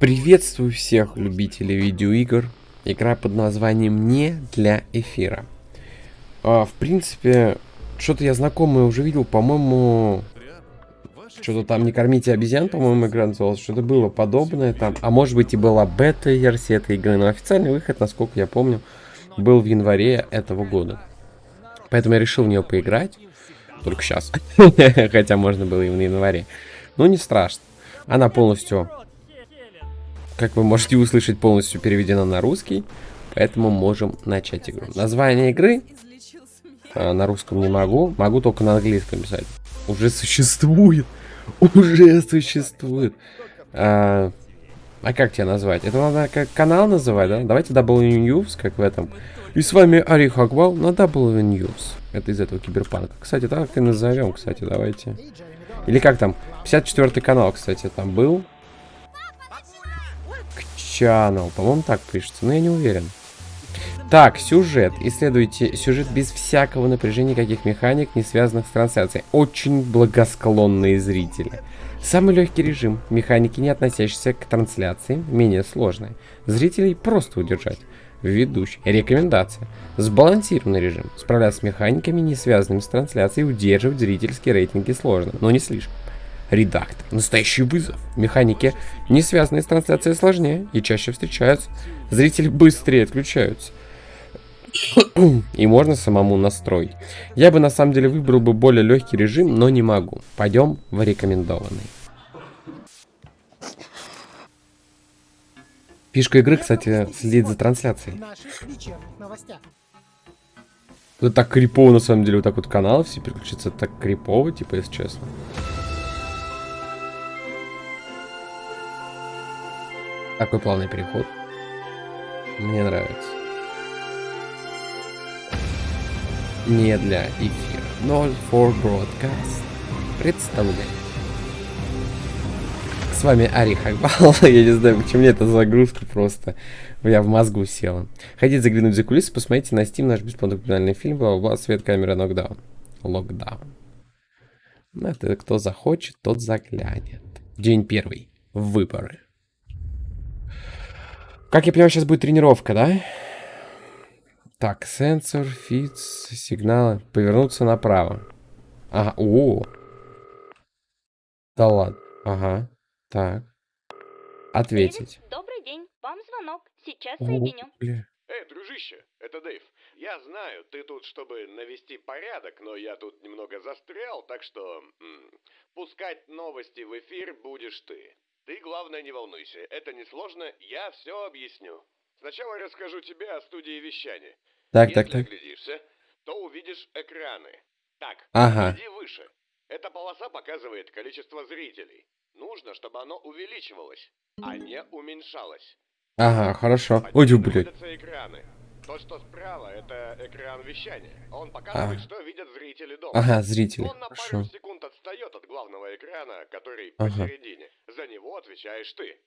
Приветствую всех любителей видеоигр. Игра под названием «Не для эфира». А, в принципе, что-то я знакомое уже видел, по-моему... Что-то там «Не кормите обезьян», по-моему, игра называлась. Что-то было подобное там. А может быть и была бета-версия этой игры. Но официальный выход, насколько я помню, был в январе этого года. Поэтому я решил в нее поиграть. Только сейчас. Хотя можно было и в январе. Но не страшно. Она полностью, как вы можете услышать, полностью переведена на русский. Поэтому можем начать игру. Название игры а, на русском не могу. Могу только на английском писать. Уже существует. Уже существует. А, а как тебя назвать? Это надо как канал называть, да? Давайте W News, как в этом. И с вами Ари Хаквал на W News. Это из этого киберпанка. Кстати, так и назовем, кстати, давайте. Или как там? 54 канал, кстати, там был. Channel. По-моему, так пишется, но я не уверен. Так, сюжет. Исследуйте сюжет без всякого напряжения, каких механик, не связанных с трансляцией. Очень благосклонные зрители. Самый легкий режим. Механики, не относящиеся к трансляции, менее сложные. Зрителей просто удержать. Ведущий. Рекомендация. Сбалансированный режим. Справляться с механиками, не связанными с трансляцией, удерживать зрительские рейтинги сложно, но не слишком. Редактор. Настоящий вызов. Механики, не связанные с трансляцией, сложнее и чаще встречаются. Зрители быстрее отключаются. И можно самому настроить. Я бы на самом деле выбрал бы более легкий режим, но не могу. Пойдем в рекомендованный. Фишка игры, кстати, следит за трансляцией. Это так крипово, на самом деле, вот так вот каналы все переключиться так крипово, типа, если честно. Такой плавный переход. Мне нравится. Не для эфира. Not for broadcast. Представляю. С вами Ари Хакбал. Я не знаю, почему мне эта загрузка просто. Я в мозгу села. Хотите заглянуть за кулисы, посмотрите на Steam наш бесплатный документальный фильм бла свет камера нокдаун. Локдаун. Ну, это кто захочет, тот заглянет. День первый. Выборы. Как я понимаю, сейчас будет тренировка, да? Так, сенсор, фиц, сигналы. Повернуться направо. Ага, о, Да ладно. Ага. Так. Ответить. Добрый день. Вам звонок. Сейчас соединю. Эй, дружище, это Дэйв. Я знаю, ты тут, чтобы навести порядок, но я тут немного застрял, так что... М, пускать новости в эфир будешь ты. Ты, главное, не волнуйся. Это несложно, я все объясню. Сначала расскажу тебе о студии вещания. Так, Если так, так. оглядишься, то увидишь экраны. Так, Ага. иди выше. Эта полоса показывает количество зрителей. Нужно, чтобы оно увеличивалось, а не уменьшалось. Ага, хорошо. Ой, блядь. экраны. То, что справа, это экран вещания. Он показывает, А. что видят зрители дома. Ага, зрители. Он на Хорошо. пару секунд отстает от главного экрана, который Ага. посередине. За него отвечаешь ты.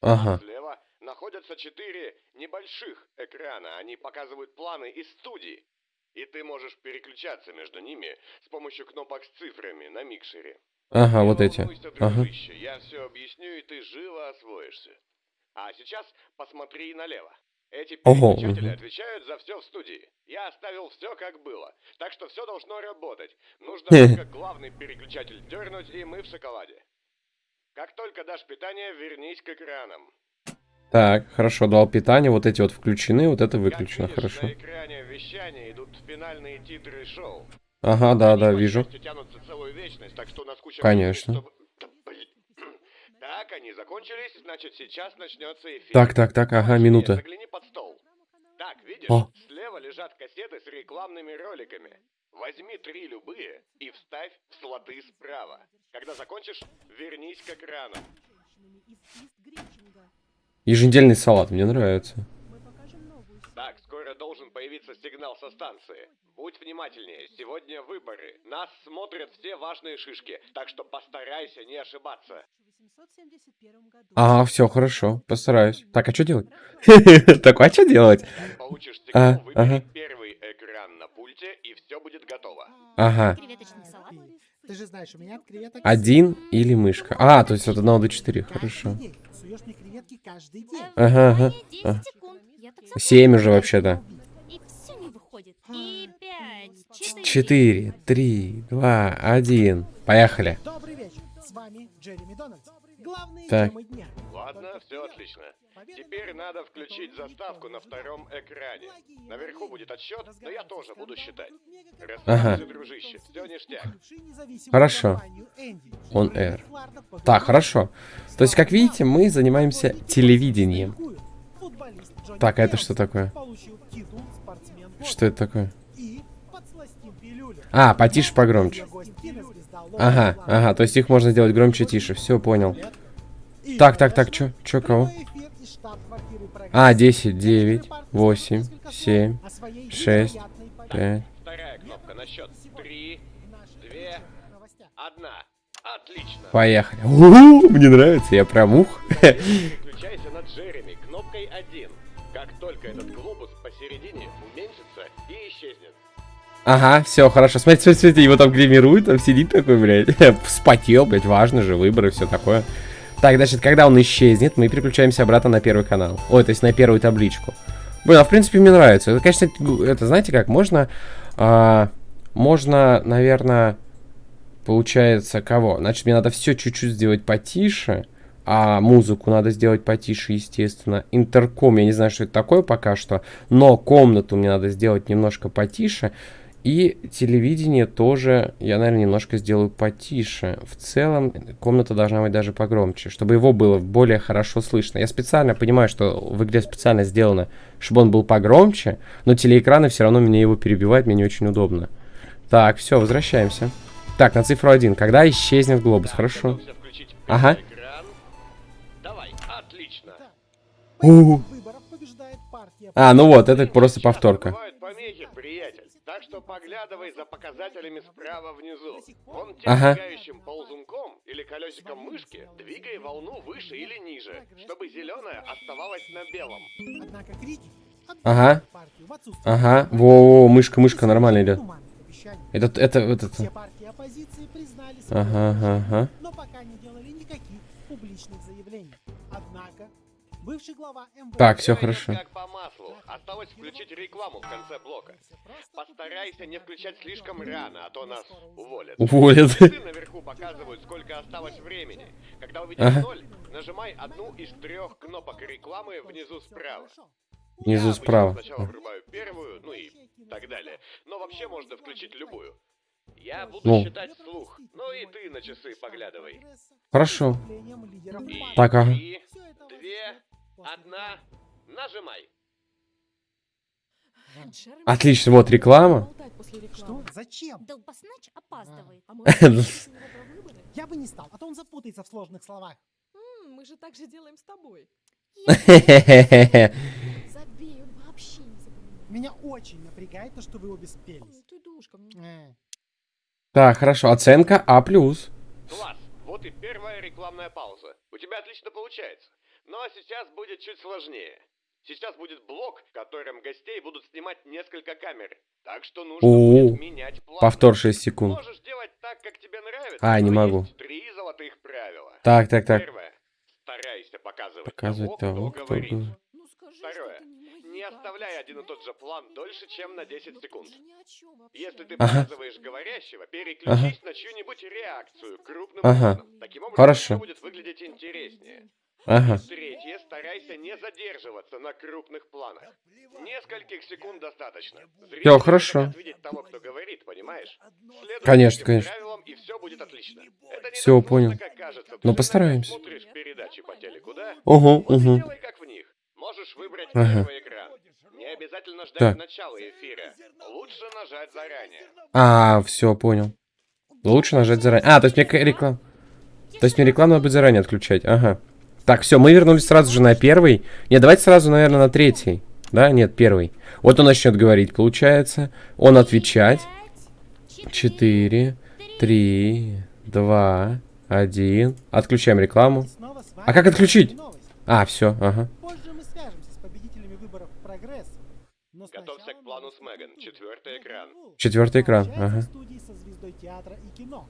Ага. Слева находятся четыре небольших экрана. Они показывают планы из студии. И ты можешь переключаться между ними с помощью кнопок с цифрами на микшере. Ага, вот эти. Ага. я все объясню, и ты живо освоишься. А сейчас посмотри налево. Эти Ого, переключатели мгм. отвечают за все в студии. Я оставил все как было, так что все должно работать. Нужно только главный переключатель дернуть, и мы в шоколаде. Как только дашь питание, вернись к экранам. Так, хорошо, дал питание. Вот эти вот включены, вот это выключено. Как видишь, Хорошо. на экране вещания идут финальные титры шоу. Ага, да, Они, да, вижу. вечность, так что нас куча Конечно. времени, чтобы-. Так, они закончились, значит, сейчас начнется эфир. Так, так, так, ага, минута. Загляни под стол. Так, видишь, О. слева лежат кассеты с рекламными роликами. Возьми три любые и вставь в слоты справа. Когда закончишь, вернись к экрану. Еженедельный салат, мне нравится. Так, скоро должен появиться сигнал со станции. Будь внимательнее, сегодня выборы. Нас смотрят все важные шишки, так что постарайся не ошибаться. Ага, все, хорошо, постараюсь. Так, а что делать? Так, а что делать? Получишь А, сигнал, выбери ага. первый экран на пульте, и все будет готово. Ага. Ты же знаешь, у меня от креветок... Один или мышка? А, то есть от 1 до 4, хорошо. Суешь мне креветки, монетки каждый день. Ага, ага, 10 ага. секунд. Я так Семь уже вообще-то. И все не выходит. И пять, четыре. Четыре, три, два, один. Поехали. Добрый вечер. С вами Джереми Дональдс. Главные Так. темы дня. Ладно, все отлично. Теперь надо включить заставку на втором экране. Наверху будет отсчет, но я тоже буду считать. Ага. Расслабься, дружище, все ништяк. Хорошо. On air. Так, хорошо. То есть, как видите, мы занимаемся телевидением. Так, а это что такое? Что это такое? А, потише, погромче. Ага, ага, то есть их можно сделать громче, тише. Все, понял. Так, так, так, чё? Чё, кого? А, 10, 9, 8, 7, 6, 5. Вторая кнопка на счет. Три, две, одна. Отлично. Поехали. У-у-у, мне нравится, я прям ух. Переключайся на Джереми кнопкой 1. Как только этот глобус посередине. Ага, все, хорошо. Смотрите, смотрите, смотрите, его там гримируют, там сидит такой, блядь. Вспотел, блядь, важно же, выборы, все такое. Так, значит, когда он исчезнет, мы переключаемся обратно на первый канал. Ой, то есть на первую табличку. Блин, а в принципе мне нравится. Это, конечно, это, знаете как, можно... а, можно, наверное, получается, кого? Значит, мне надо все чуть-чуть сделать потише. А музыку надо сделать потише, естественно. Интерком, я не знаю, что это такое пока что. Но комнату мне надо сделать немножко потише. И телевидение тоже я, наверное, немножко сделаю потише. В целом, комната должна быть даже погромче, чтобы его было более хорошо слышно. Я специально понимаю, что в игре специально сделано, чтобы он был погромче, но телеэкраны все равно меня его перебивают, мне не очень удобно. Так, все, возвращаемся. Так, на цифру 1. Когда исчезнет глобус, хорошо. Ага. Давай, отлично. А, ну вот, это просто повторка. Бывают помехи, приятель. Так что поглядывай за показателями справа внизу. Вон тем Ага. ползунком или колесиком мышки двигай волну выше или ниже, чтобы зеленая оставалась на белом. Однако крики Ага. партию в отсутствие Ага, во, мышка, мышка нормально идет. Это, это, это. Все партии оппозиции признали Ага, ага, ага. но пока не делали никаких публичных заявлений. Однако, бывший глава МВД... Так, все хорошо. как по. Осталось включить рекламу в конце блока. Постарайся не включать слишком рано, а то нас уволят. Уволят. Часы наверху показывают, сколько осталось времени. Когда увидишь Ага. ноль, нажимай одну из трех кнопок рекламы внизу справа. Внизу справа. сначала врубаю первую, ну и так далее. Но вообще можно включить любую. Я буду Ну. считать вслух. Ну и ты на часы поглядывай. Хорошо. И Так, ага. три, две, одна, нажимай. Отлично, вот реклама. Что? Зачем? Долбаснач опаздывает. А? Я бы не стал, а то он запутается в сложных словах. М, Мы же так же делаем с тобой. Забей, он вообще не. Меня очень напрягает то, что вы обе спелись. Ты душка. Э, Так, хорошо. Оценка А+. Класс. Вот и первая рекламная пауза. У тебя отлично получается. Но сейчас будет чуть сложнее. Сейчас будет блок, в котором гостей будут снимать несколько камер. Так что нужно О, будет менять план. Повтор 6 секунд. Можешь делать так, как тебе нравится. А, не могу. три золотых правила. Так, так, так. Первое. Старайся показывать, Показывать того, кто кто говорит. говорит. Ну скажи, Второе. не оставляй один и тот же план дольше, чем на 10 Ну, секунд. Если ты Ага. показываешь говорящего, переключись на чью-нибудь реакцию крупным Ага. планом. Таким образом, Хорошо. будет выглядеть интереснее. Ага. Третье, старайся не задерживаться на крупных планах. Нескольких секунд достаточно. Зрители Всё, хорошо. того, кто говорит, понимаешь? Следуй Конечно, конечно. правилам, и все будет отлично. Это не Всё, так понял. просто, кажется. Ты Ну, постараемся. смотришь передачи по телеку, да? Угу, Вот угу. делай как в них. Можешь выбрать Ага. первый экран. Не обязательно ждать Так. начала эфира. Лучше нажать заранее. А, все, понял. Лучше нажать заранее. А, то есть мне к- реклам... То есть мне рекламу надо будет заранее отключать. Ага. Так, все, мы вернулись сразу же на первый. Нет, давайте сразу, наверное, на третий. Да, нет, первый. Вот он начнет говорить, получается. Он отвечать. Четыре, три, два, один. Отключаем рекламу. А как отключить? А, все, ага. Позже мы свяжемся с победителями выборов «Прогресс». Но Готовься к плану с Меган. Четвертый экран. Четвертый экран, ага. в студии со звездой театра и кино.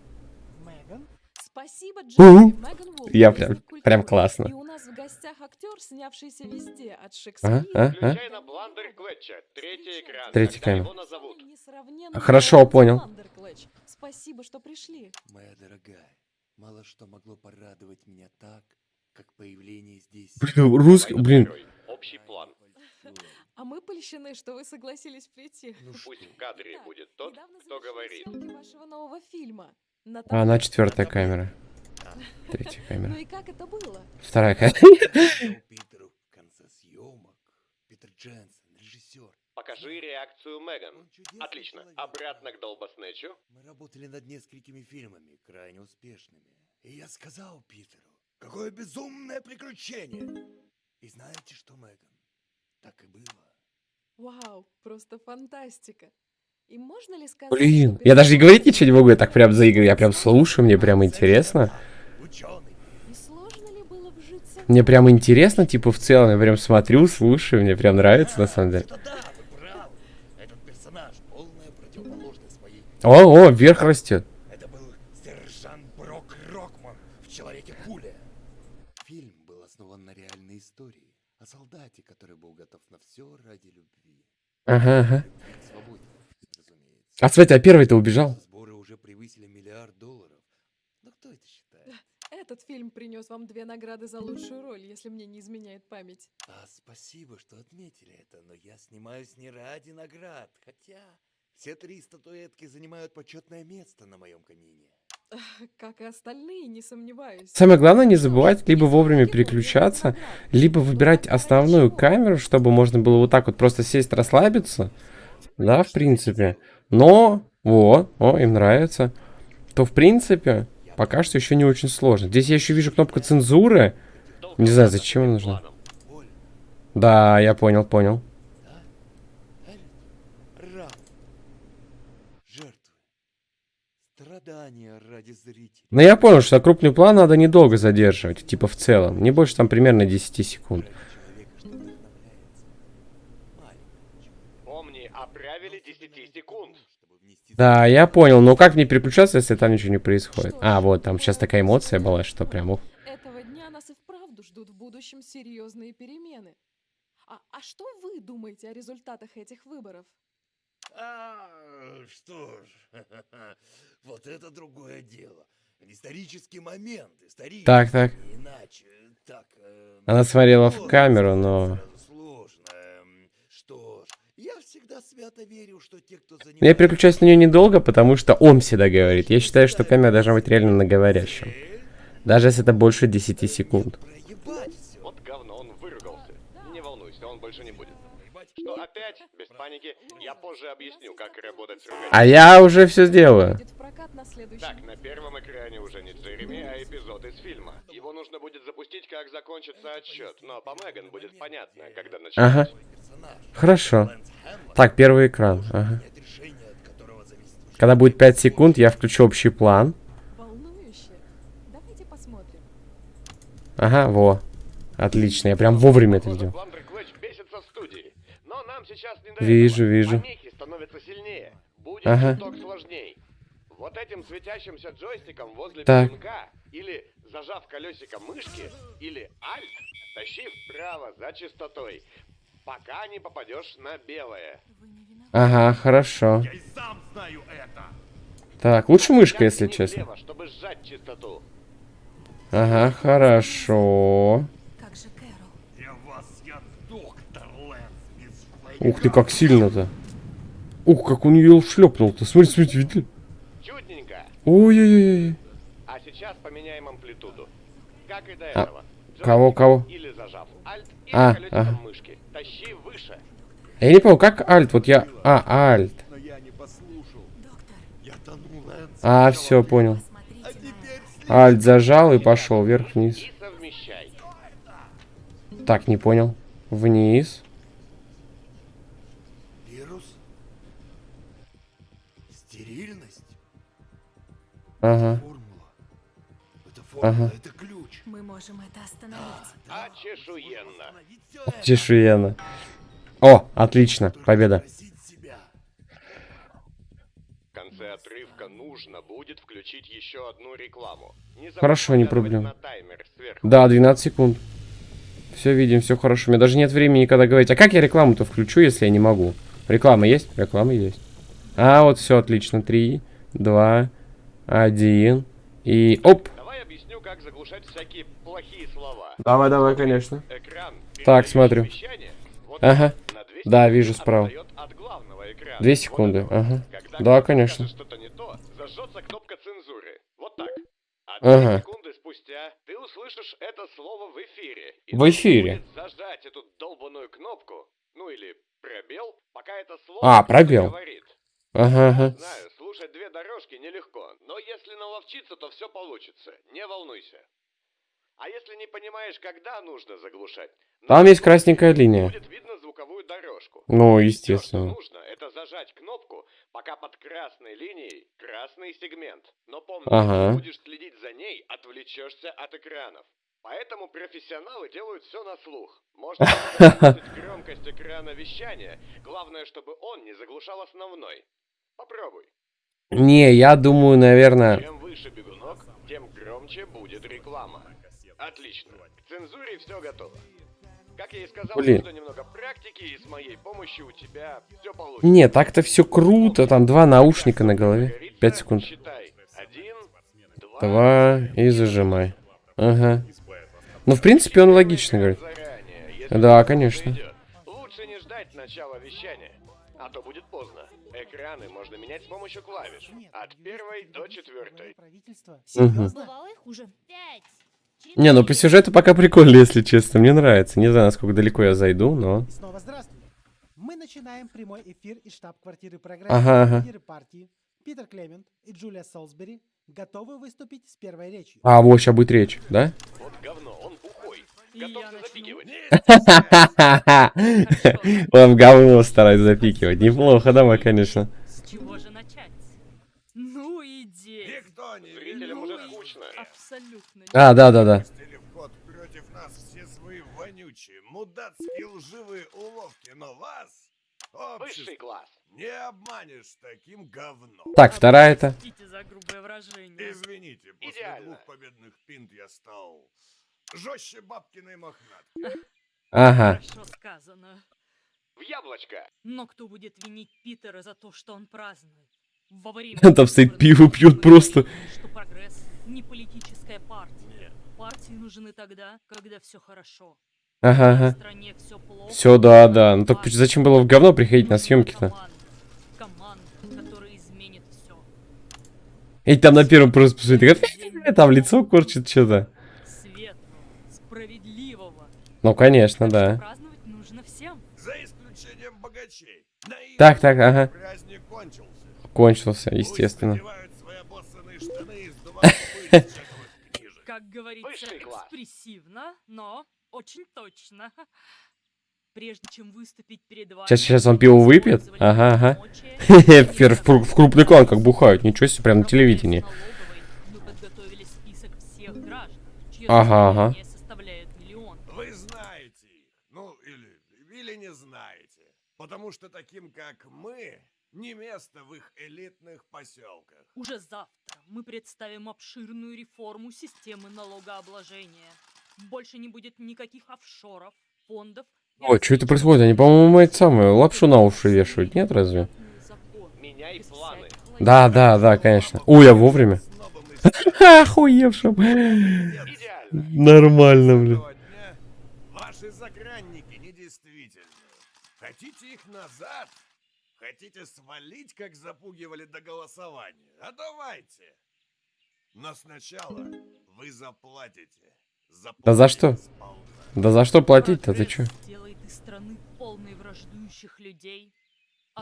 Меган Спасибо, Угу. Вулф. Я прям- Прям И классно. у нас в гостях актер, снявшийся везде, от А, Шекспира. а, а? Третий экран. Третий Хорошо, понял. Спасибо, что пришли. Моя дорогая, мало что могло порадовать меня так, как появление здесь... Блин, русский, Давай на блин. Общий план. А мы польщены, что вы согласились прийти. Ну Пусть в кадре Да, будет тот, кто говорит. вашего нового фильма. На А, она четвертая камера. Третья Ну камера. и как это было? Вторая камера. Питеру в конце съемок. Питер Дженсен, режиссер. Покажи реакцию Меган. Отлично. Обратно к Долбоснечу. Мы работали над несколькими фильмами, крайне успешными. И я сказал Питеру, какое безумное приключение. И знаете что, Меган? Так и было. Вау, просто фантастика. И можно ли сказать, Блин, я даже и персонаж говорить ничего не могу, я так прям заигрываю, я прям слушаю, мне прям интересно. Ученый. И сложно ли было вжиться Мне прям интересно, типа, в целом, я прям смотрю, слушаю, мне прям нравится, на самом деле. Да, да, вы правы. Этот персонаж полная противоположность своей. О, о, вверх растет. Это был сержант Брок Рокман в «Человеке-пуля». Фильм был основан на реальной истории о солдате, который был готов на все ради любви. Ага, ага. А, смотри, а первый-то убежал. Сборы уже превысили миллиард долларов. Но кто это считает? Этот фильм принес вам две награды за лучшую роль, если мне не изменяет память. А, спасибо, что отметили это, но я снимаюсь не ради наград, хотя все три статуэтки занимают почетное место на моем камине. Как и остальные, не сомневаюсь. Самое главное не забывать либо вовремя переключаться, либо выбирать основную камеру, чтобы можно было вот так вот просто сесть, расслабиться. Да, в принципе. Но, вот, о, им нравится. То, в принципе, пока что еще не очень сложно. Здесь я еще вижу кнопку цензуры. Не знаю, зачем она нужна. Да, я понял, понял. Но я понял, что крупный план надо недолго задерживать, типа в целом. Не больше там примерно 10 секунд. Ради человека, что вдохновляется. Маленького человека. Помни о правиле 10 секунд. Чтобы внести Да, я понял, но как мне переключаться, если там ничего не происходит? А, вот, там сейчас такая эмоция была, что прям... ух. Этого дня нас и вправду ждут в будущем серьезные перемены. А, а что вы думаете о результатах этих выборов? А, что ж, вот это другое дело. Исторический момент, исторический. Так, так. Иначе, так. э, Она смотрела в камеру, но... сразу, Сложно. эм, Что ж, я всегда свято верю, что те, кто занимается... Я переключаюсь на нее недолго, потому что он всегда говорит. Я считаю, что камера должна быть реально на говорящем. Даже если это больше 10 секунд. Вот говно, он выругался. Не волнуйся, он больше не будет. Что опять? Без паники. Я позже объясню, как работать с ругательством. А я уже все сделаю. Так, на первом экране уже не Джереми, а эпизод из фильма. Его нужно будет запустить, как закончится отсчет, но по Меган будет понятно, когда Ага. начнется. Персонаж. Хорошо. Так, первый экран. Ага. Когда будет 5 секунд, я включу общий план. Ага, во. Отлично, я прям вовремя это сделал. Вижу, вижу. Ага. Вот этим светящимся джойстиком возле Так. пинка, или зажав колесико мышки, или альт, тащи вправо за частотой, пока не попадешь на белое. Ага, хорошо. Я и сам знаю это. Так, лучше мышка, если честно. влево, чтобы сжать частоту. Ага, хорошо. Как же Кэрол? Вас я доктор Лэнс Ух ты, как сильно-то. Ух, как он ее шлепнул-то. Смотри, смотри, видели? Чудненько. Ой-ой-ой. А сейчас поменяем амплитуду. Как и до А, этого. кого, кого? Или зажав альт, или А, ага. мышки. Тащи выше. Я не понял, как альт? Вот я... А, альт. Но я не послушал. Доктор, Я тону, Лэнс. А, все, понял. Теперь Альт зажал и пошел вверх-вниз. Так, не понял. Вниз. вирус. Стерильность. Ага. Формула. Это формула, Ага. это ключ. Мы можем это остановить. Очешуенно. Чешуенно. О, отлично. Победа. спросить себя. В конце конце отрывка нужно будет включить еще одну рекламу. Не Хорошо, не сверху. Да, 12 секунд. Все видим, все хорошо. У меня даже нет времени когда говорить. А как я рекламу-то включу, если я не могу? Реклама есть? Реклама есть. А, вот все отлично. Три, два, один. И оп. Давай объясню, как заглушать всякие плохие слова. Давай, давай, конечно. Экран, Так, смотрю. Ага. на 2 Да, вижу справа. Две секунды, ага. Да, конечно. Ага. в эфире. И В нужно эфире? будет зажать эту долбаную кнопку, ну или пробел, пока это слово А, пробел. говорит. Ага, ага. Знаю, слушать две дорожки нелегко, но если наловчиться, то все получится. Не волнуйся. А если не понимаешь, когда нужно заглушать? Там на есть красненькая линия. Будет видно звуковую дорожку. Ну, естественно. нужно, это зажать кнопку, пока под красной линией красный сегмент. Но помни, Ага. будешь следить за ней, отвлечешься от экранов. Поэтому профессионалы делают все на слух. Можно громкость экрана вещания. Главное, чтобы он не заглушал основной. Попробуй. Не, я думаю, наверное... Чем выше бегунок, тем громче будет реклама. Отлично. К цензуре все готово. Как я и сказал, Блин. нужно немного практики, и с моей помощью у тебя все получится. Не, так-то все круто. Там два наушника на голове. Пять секунд. Считай. Один, два, Два и зажимай. Ага. Ну, в принципе, он логично говорит. Да, конечно. Лучше не ждать начала вещания, а то будет поздно. Экраны можно менять с помощью клавиш. От первой до четвертой. правительства. Мгм. Серьезно? Бывало и хуже. Пять. Не, ну по сюжету пока прикольно, если честно. Мне нравится. Не знаю, насколько далеко я зайду, но... Снова здравствуйте. Мы начинаем прямой эфир из штаб-квартиры программы. Ага, ага. Лидеры партии Питер Клемент и Джулия Солсбери готовы выступить с первой речью. А, вот, сейчас будет речь, да? Вот говно, он бухой. Готов запикивать. Он говно старается запикивать. Неплохо, давай, конечно. С чего же начать? Ну, иди. Никто не Зрителям уже Абсолютно. А, против нас все свои вонючие, мудацкие лживые уловки, но вас, Высший класс. не обманешь таким говном. Так, вторая это. Простите за грубое выражение. Извините, после Идеально. двух победных пинт я стал жестче бабкиной мохнатки. Ага. Хорошо сказано. В яблочко. Но кто будет винить Питера за то, что он празднует? Во время Там стоит пиво пьет просто. что прогресс не политическая партия. Партии нужны тогда, когда все хорошо. Ага, В ага. стране все плохо. Все, да, да. Ну так зачем было в говно приходить на съемки-то? Команда, команда, которая изменит все. И там на первом просто посмотри, как там лицо корчит что-то. Ну, конечно, да. Праздновать нужно всем. За исключением богачей. Наивный Так, так, ага. Праздник кончился. Естественно. надевают свои обоссанные штаны и сдувают пыль с чековых книжек. Как говорится, экспрессивно, но очень точно. Прежде чем выступить перед вами... Щас- щас он пиво вы выпьет? Ага, ага. В в кру- в крупный клан как бухают. Ничего себе, прям на телевидении. Мы подготовили список всех граждан, чье Ага, ага. состояние составляет миллион. Вы знаете их. Ну, или, или не знаете. Потому что таким, как мы, не место в их элитных поселках. Уже завтра мы представим обширную реформу системы налогообложения. Больше не будет никаких офшоров, фондов. Ой, что это происходит? Они, по-моему, это самое, лапшу на уши вешают, нет разве? Меняй планы. Да, да, да, конечно. Ой, я вовремя. Охуевшим. Нормально, блин. ваши загранники недействительны. Хотите их назад? Хотите свалить, как запугивали до голосования? А давайте. Но сначала вы заплатите. Да за что? Заплатите сполна. Да за что платить-то, ты чё? Прогресс Делает из страны полной враждующих людей.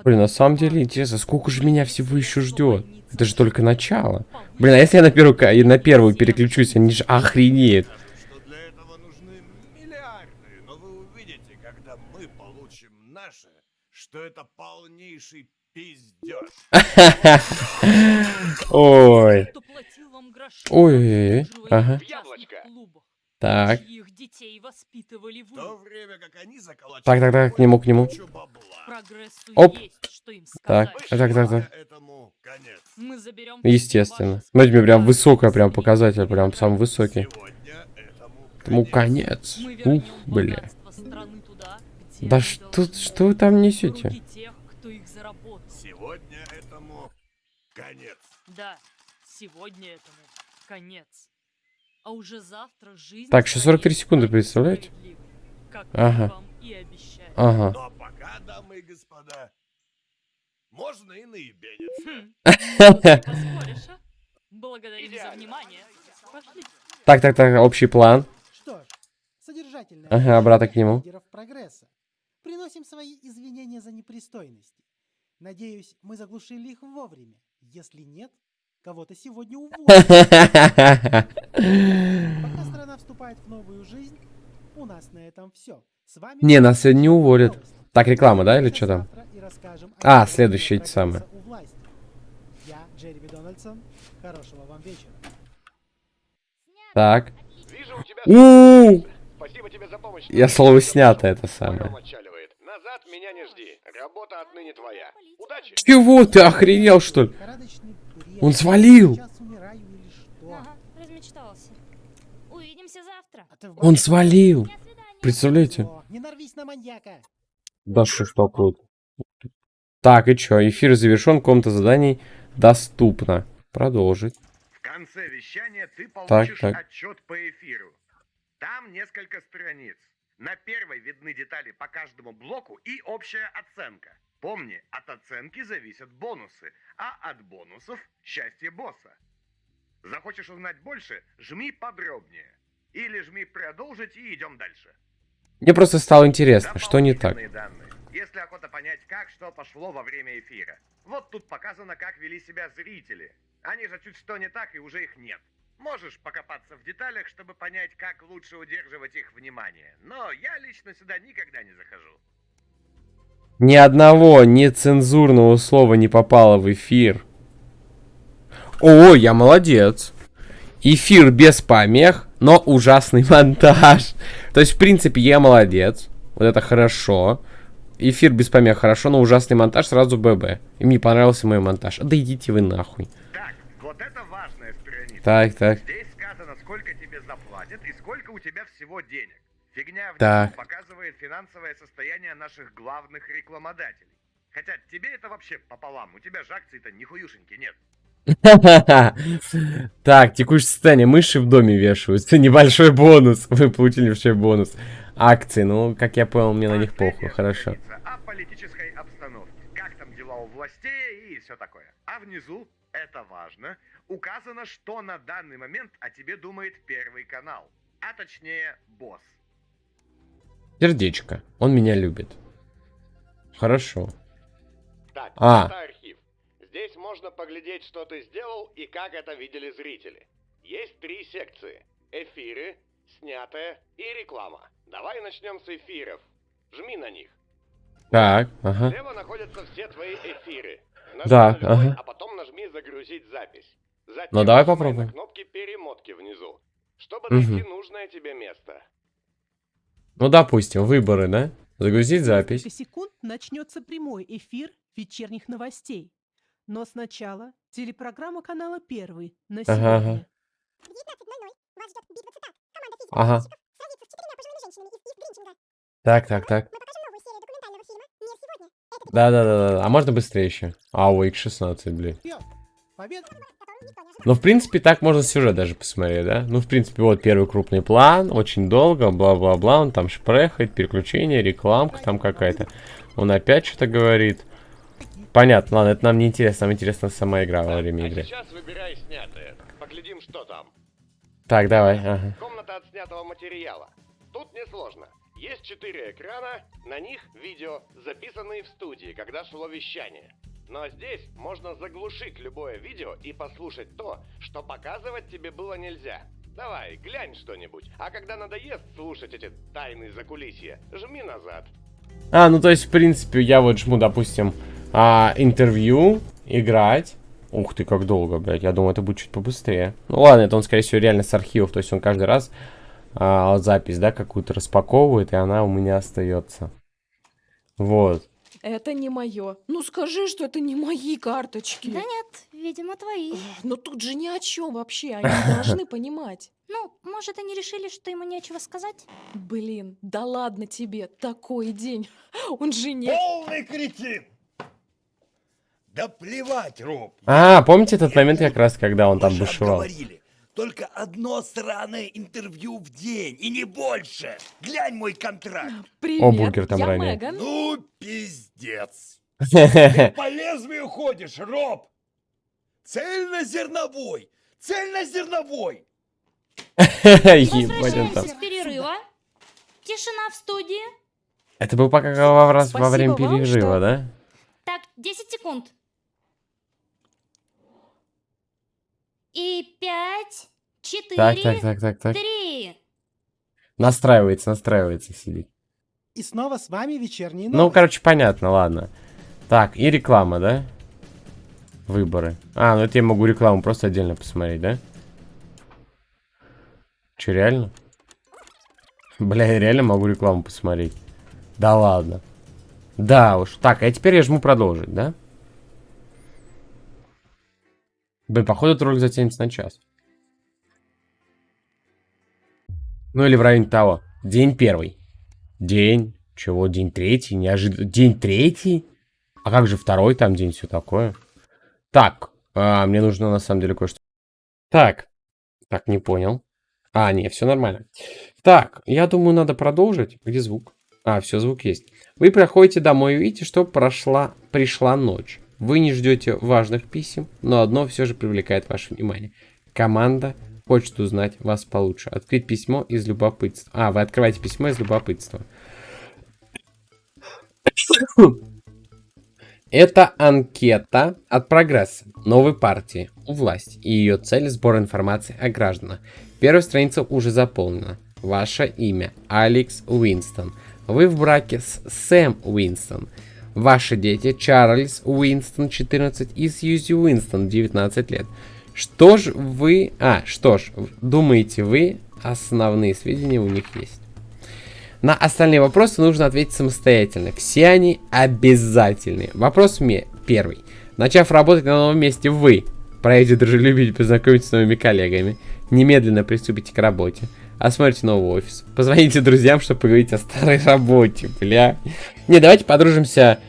Блин, на самом деле интересно, сколько же меня всего еще ждет? Это же только начало. Блин, а если я на первую, на первую переключусь, они же охренеют. Скажут, что для этого нужны миллиарды, но вы увидите, когда мы получим наше, что это полнейший пиздеж. Ой. Кто платил вам гроши, Ой, обслуживая ага. Так. чьих детей воспитывали В то вы. время как они заколачивают Так, так, так, к нему, к нему. Оп. есть, что им Так, так, так, так. Естественно. Смотрите, прям высокая, прям показатель, прям самый высокий. Сегодня этому Тому конец. Ух, бля. Да что, что вы там несете? в руки тех, кто их заработал. Сегодня этому конец. Да, сегодня этому конец. А уже завтра жизнь Так, еще 43 станет секунды, представляете? Ага. мы вам и обещали. Ага. Но пока, дамы и господа, можно и наебениться. Хм, а? Благодарим за внимание. Пошли. Так, так, так, общий план. Что ж, содержательное Ага, обратно к нему. прогресса. Приносим свои извинения за непристойности. Надеюсь, мы заглушили их вовремя. Если нет, кого-то сегодня уволят. Пока страна вступает в новую жизнь, у нас на этом все. С вами Не, нас сегодня не уволят. Так, реклама, да, или что там? А, следующее эти самые. Я Джереми Дональдсон. Хорошего вам вечера. Так. Вижу у тебя... У Спасибо тебе за помощь. Я слово снято это самое. Назад меня не жди. Работа отныне твоя. Удачи. Чего ты охренел, что ли? Он свалил. Сейчас умираю или что? Ага, размечтался. Увидимся завтра. А Он свалил. Представляете? О, Не нарвись на маньяка. Да что ж круто. Так, и чё? Эфир завершен, комната заданий доступна. Продолжить. В конце вещания ты Так, получишь так. отчет по эфиру. Там несколько страниц. На первой видны детали по каждому блоку и общая оценка. Помни, от оценки зависят бонусы, а от бонусов – счастье босса. Захочешь узнать больше – жми подробнее. Или жми продолжить и идем дальше. Мне просто стало интересно, что не так. Данные. Если охота понять, как что пошло во время эфира. Вот тут показано, как вели себя зрители. Они же чуть что не так, и уже их нет. Можешь покопаться в деталях, чтобы понять, как лучше удерживать их внимание. Но я лично сюда никогда не захожу. Ни одного нецензурного слова не попало в эфир. О, я молодец. Эфир без помех, но ужасный монтаж. То есть, в принципе, я молодец. Вот это хорошо. Эфир без помех хорошо, но ужасный монтаж сразу ББ. И мне понравился мой монтаж. Да идите вы нахуй. Так, вот это. Так, так. Здесь сказано, сколько тебе заплатят и сколько у тебя всего денег. Фигня внизу Так. показывает финансовое состояние наших главных рекламодателей. Хотя тебе это вообще пополам. У тебя же акций-то нихуюшеньки нет. Так, текущее состояние. Мыши в доме вешаются. Небольшой бонус. Вы получили небольшой бонус. Акции, ну, как я понял, мне на них похуй. Хорошо. О политической обстановке. Как там дела у властей и все такое. А внизу, это важно, указано, что на данный момент о тебе думает Первый канал. А точнее, босс. Сердечко. Он меня любит. Хорошо. Так, А. это архив. Здесь можно поглядеть, что ты сделал и как это видели зрители. Есть три секции. Эфиры, снятое и реклама. Давай начнем с эфиров. Жми на них. Так, ага. Слева находятся все твои эфиры. Нажми Да, на любой, ага. а потом нажми загрузить запись. Затем Ну, давай попробуем. кнопки перемотки внизу, чтобы найти нужное тебе место. Ну, допустим, выборы, да? Загрузить запись. несколько секунд начнется прямой эфир вечерних новостей. Но сначала телепрограмма канала «Первый» на Ага, сегодня. ага. Ага. Так, так, так. Да, да, да, да. А можно быстрее еще? А, ой, X16, блин. Победа! Ну, в принципе, так можно сюжет даже посмотреть, да? Ну, в принципе, вот первый крупный план, очень долго, бла-бла-бла, он там шпрехает, переключение, рекламка там какая-то. Он опять что-то говорит. Понятно, ладно, это нам не интересно, нам интересна сама игра во время а игры. сейчас выбирай снятое. Поглядим, что там. Так, давай, ага. Комната отснятого материала. Тут несложно. Есть четыре экрана, на них видео, записанные в студии, когда шло вещание. Но здесь можно заглушить любое видео и послушать то, что показывать тебе было нельзя. Давай, глянь что-нибудь. А когда надоест слушать эти тайны закулисья, жми назад. А, ну то есть, в принципе, я вот жму, допустим, а, интервью, играть. Ух ты, как долго, блядь. Я думаю, это будет чуть побыстрее. Ну ладно, это он, скорее всего, реально с архивов. То есть он каждый раз а, запись, да, какую-то распаковывает, и она у меня остается. Вот. Это не мое. Ну скажи, что это не мои карточки. Да нет, видимо, твои. Но тут же ни о чем вообще. Они должны понимать. Ну, может, они решили, что ему нечего сказать? Блин, да ладно тебе, такой день. Он же не... Полный кретин! Да плевать, Роб. А, помните этот момент как раз, когда он там бушевал? обговорили. Только одно сраное интервью в день, и не больше. Глянь мой контракт. Привет, бургер там я ранее. Меган. Ну, пиздец. Ты по лезвию ходишь, Роб. Цельнозерновой. Цельнозерновой. Возвращаемся с перерыва. Тишина в студии. Это был пока во, раз- во время перерыва, да? Так, 10 секунд. И пять, четыре, Так, так, так, так, так. три. Настраивается, настраивается, сидит. И снова с вами вечерние Ну, короче, понятно, ладно. Так, и реклама, да? Выборы. А, ну это я могу рекламу просто отдельно посмотреть, да? Че, реально? Бля, я реально могу рекламу посмотреть. Да ладно. Да уж. Так, а теперь я жму продолжить, да? Блин, походу этот ролик затянется на час. Ну или в районе того. День первый. День. Чего? День третий? Неожиданно. День третий? А как же второй там день, все такое? Так. а, мне нужно на самом деле кое-что. Так. Так, не понял. А, не, все нормально. Так, я думаю, надо продолжить. Где звук? А, все, звук есть. Вы проходите домой и видите, что прошла, пришла ночь. Вы не ждете важных писем, но одно все же привлекает ваше внимание. Команда хочет узнать вас получше. Открыть письмо из любопытства. А, вы открываете письмо из любопытства. Это анкета от прогресса новой партии у власти. И ее цель сбор информации о гражданах. Первая страница уже заполнена. Ваше имя Алекс Уинстон. Вы в браке с Сэм Уинстон. Ваши дети Чарльз Уинстон 14 и Сьюзи Уинстон 19 лет. Что ж вы... А, что ж, думаете вы, основные сведения у них есть. На остальные вопросы нужно ответить самостоятельно. Все они обязательные. Вопрос мне первый. Начав работать на новом месте, вы проявите дружелюбие и познакомитесь с новыми коллегами. Немедленно приступите к работе. Осмотрите новый офис. Позвоните друзьям, чтобы поговорить о старой работе, бля. Не, давайте подружимся.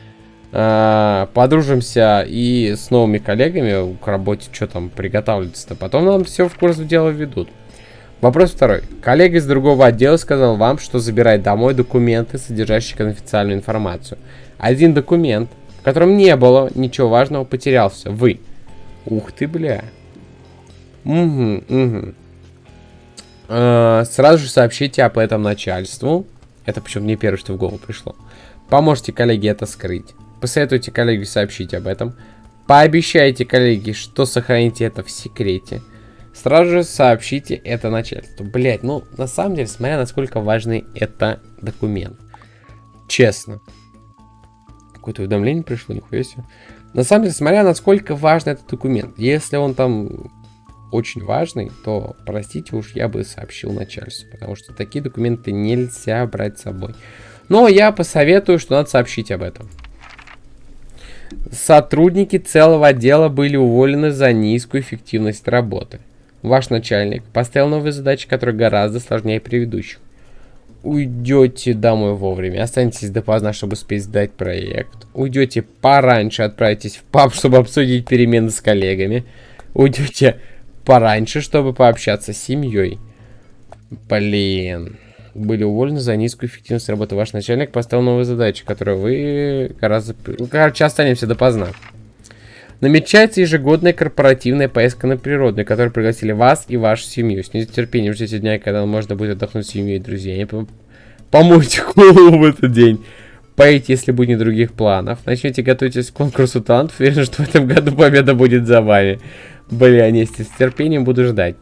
Э, подружимся и с новыми коллегами к работе, что там приготавливается-то. Потом нам все в курс дела ведут. Вопрос второй. Коллега из другого отдела сказал вам, что забирает домой документы, содержащие конфиденциальную информацию. Один документ, в котором не было ничего важного, потерялся. Вы. Ух ты, бля. Угу, угу. Э, сразу же сообщите об этом начальству. Это почему-то не первое, что в голову пришло. Поможете коллеге это скрыть. Посоветуйте коллеге сообщить об этом. Пообещайте коллеге, что сохраните это в секрете. Сразу же сообщите это начальству. Блять, ну, на самом деле, смотря насколько важный это документ. Честно. Какое-то уведомление пришло, нихуя себе. На самом деле, смотря насколько важный этот документ. Если он там очень важный, то, простите уж, я бы сообщил начальству. Потому что такие документы нельзя брать с собой. Но я посоветую, что надо сообщить об этом. Сотрудники целого отдела были уволены за низкую эффективность работы. Ваш начальник поставил новые задачи, которые гораздо сложнее предыдущих. Уйдете домой вовремя, останетесь допоздна, чтобы успеть сдать проект. Уйдете пораньше, отправитесь в паб, чтобы обсудить перемены с коллегами. Уйдете пораньше, чтобы пообщаться с семьей. Блин. Были уволены за низкую эффективность работы. Ваш начальник поставил новые задачи, которые вы гораздо... Ну, Короче, останемся допоздна. Намечается ежегодная корпоративная поездка на природу, на которой пригласили вас и вашу семью. С нетерпением ждите дня, когда можно будет отдохнуть с семьей и друзьями. Пом- Помойте голову в этот день. Поедете, если будет других планов. Начнете готовиться к конкурсу талантов. Уверен, что в этом году победа будет за вами. Бля, не, с терпением буду ждать.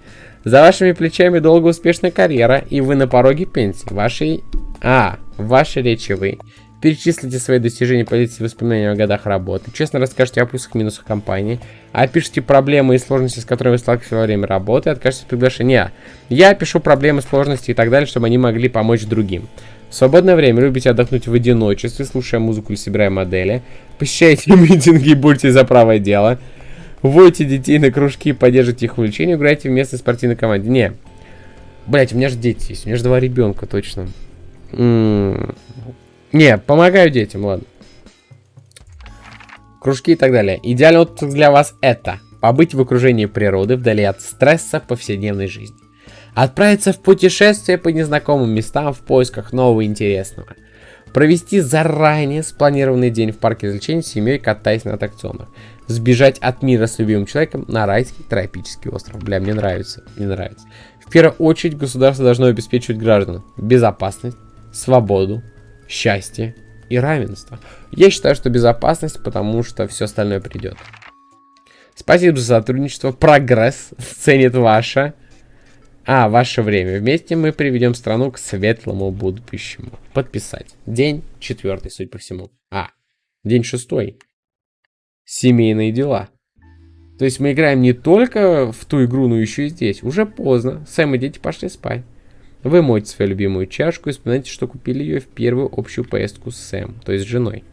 За вашими плечами долгая успешная карьера, и вы на пороге пенсии. Вашей... А, в вашей речи вы Перечислите свои достижения, поделитесь воспоминаниями о годах работы. Честно расскажите о плюсах и минусах компании. Опишите проблемы и сложности, с которыми вы сталкиваетесь во время работы. Откажитесь от приглашения. Я пишу проблемы, сложности и так далее, чтобы они могли помочь другим. В свободное время любите отдохнуть в одиночестве, слушая музыку или собирая модели. Посещайте митинги и будьте за правое дело. Вводите детей на кружки поддержите их увлечения. Играйте в местной спортивной команде. Не. Блять, у меня же дети есть. У меня же два ребенка, точно. -м -м. Не, помогаю детям, ладно. Кружки и так далее. Идеальный отпуск для вас это побыть в окружении природы, вдали от стресса повседневной жизни. Отправиться в путешествие по незнакомым местам в поисках нового интересного. Провести заранее спланированный день в парке развлечений с семьей, катаясь на аттракционах. Сбежать от мира с любимым человеком на райский тропический остров. Бля, мне нравится, мне нравится. В первую очередь государство должно обеспечивать гражданам безопасность, свободу, счастье и равенство. Я считаю, что безопасность, потому что все остальное придет. Спасибо за сотрудничество. Прогресс ценит ваше. А, ваше время. Вместе мы приведем страну к светлому будущему. Подписать. День четвертый, судя по всему. А, день шестой. Семейные дела. То есть мы играем не только в ту игру, но еще и здесь. Уже поздно. Сэм и дети пошли спать. Вы моете свою любимую чашку и вспоминаете, что купили ее в первую общую поездку с Сэм, то есть с женой.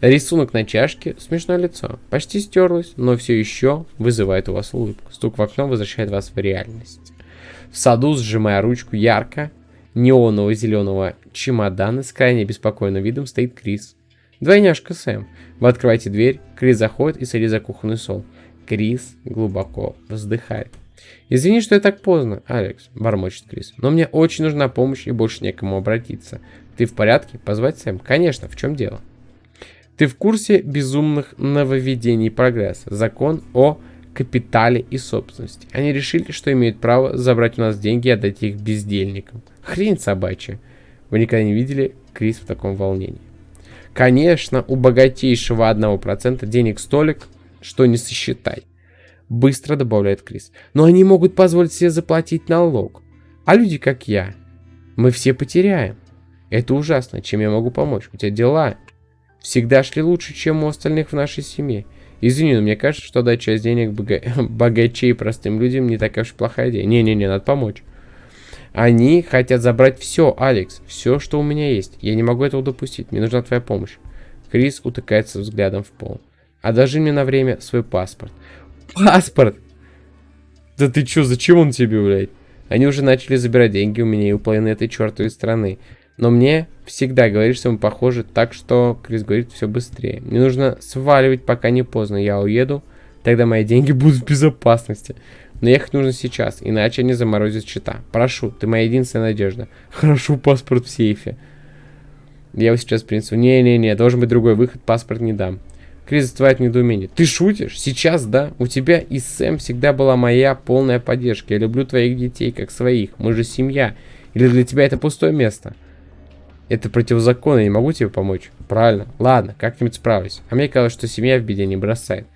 Рисунок на чашке, смешное лицо. Почти стерлось, но все еще вызывает у вас улыбку. Стук в окно возвращает вас в реальность. В саду, сжимая ручку ярко, неонового зеленого чемодана с крайне беспокойным видом стоит Крис. Двойняшка Сэм. Вы открываете дверь, Крис заходит и садится за кухонный стол. Крис глубоко вздыхает. «Извини, что я так поздно, Алекс», — бормочет Крис. «Но мне очень нужна помощь и больше некому обратиться. Ты в порядке? Позвать Сэм?» «Конечно, в чем дело?» «Ты в курсе безумных нововведений прогресса? Закон о капитале и собственности. Они решили, что имеют право забрать у нас деньги и отдать их бездельникам. Хрень собачья. Вы никогда не видели Крис в таком волнении. Конечно, у богатейшего 1% денег столик, что не сосчитать. Быстро добавляет Крис. Но они могут позволить себе заплатить налог. А люди, как я, мы все потеряем. Это ужасно. Чем я могу помочь? У тебя дела всегда шли лучше, чем у остальных в нашей семье. Извини, но мне кажется, что дать часть денег бога... богачей простым людям не такая уж плохая идея. Не-не-не, надо помочь. Они хотят забрать все, Алекс. Все, что у меня есть. Я не могу этого допустить. Мне нужна твоя помощь. Крис утыкается взглядом в пол. Одолжи мне на время свой паспорт. Паспорт! Да ты чё, зачем он тебе, блядь? Они уже начали забирать деньги у меня и у половины этой чертовой страны. Но мне всегда говоришь, что мы похожи, так что Крис говорит все быстрее. Мне нужно сваливать, пока не поздно. Я уеду, тогда мои деньги будут в безопасности. Но ехать нужно сейчас, иначе они заморозят счета. Прошу, ты моя единственная надежда. Хорошо, паспорт в сейфе. Я его сейчас принесу. Не-не-не, должен быть другой выход, паспорт не дам. Крис застывает недоумение. Ты шутишь? Сейчас, да? У тебя и Сэм всегда была моя полная поддержка. Я люблю твоих детей, как своих. Мы же семья. Или для тебя это пустое место? Это противозаконно, я не могу тебе помочь. Правильно. Ладно, как-нибудь справлюсь. А мне казалось, что семья в беде не бросает.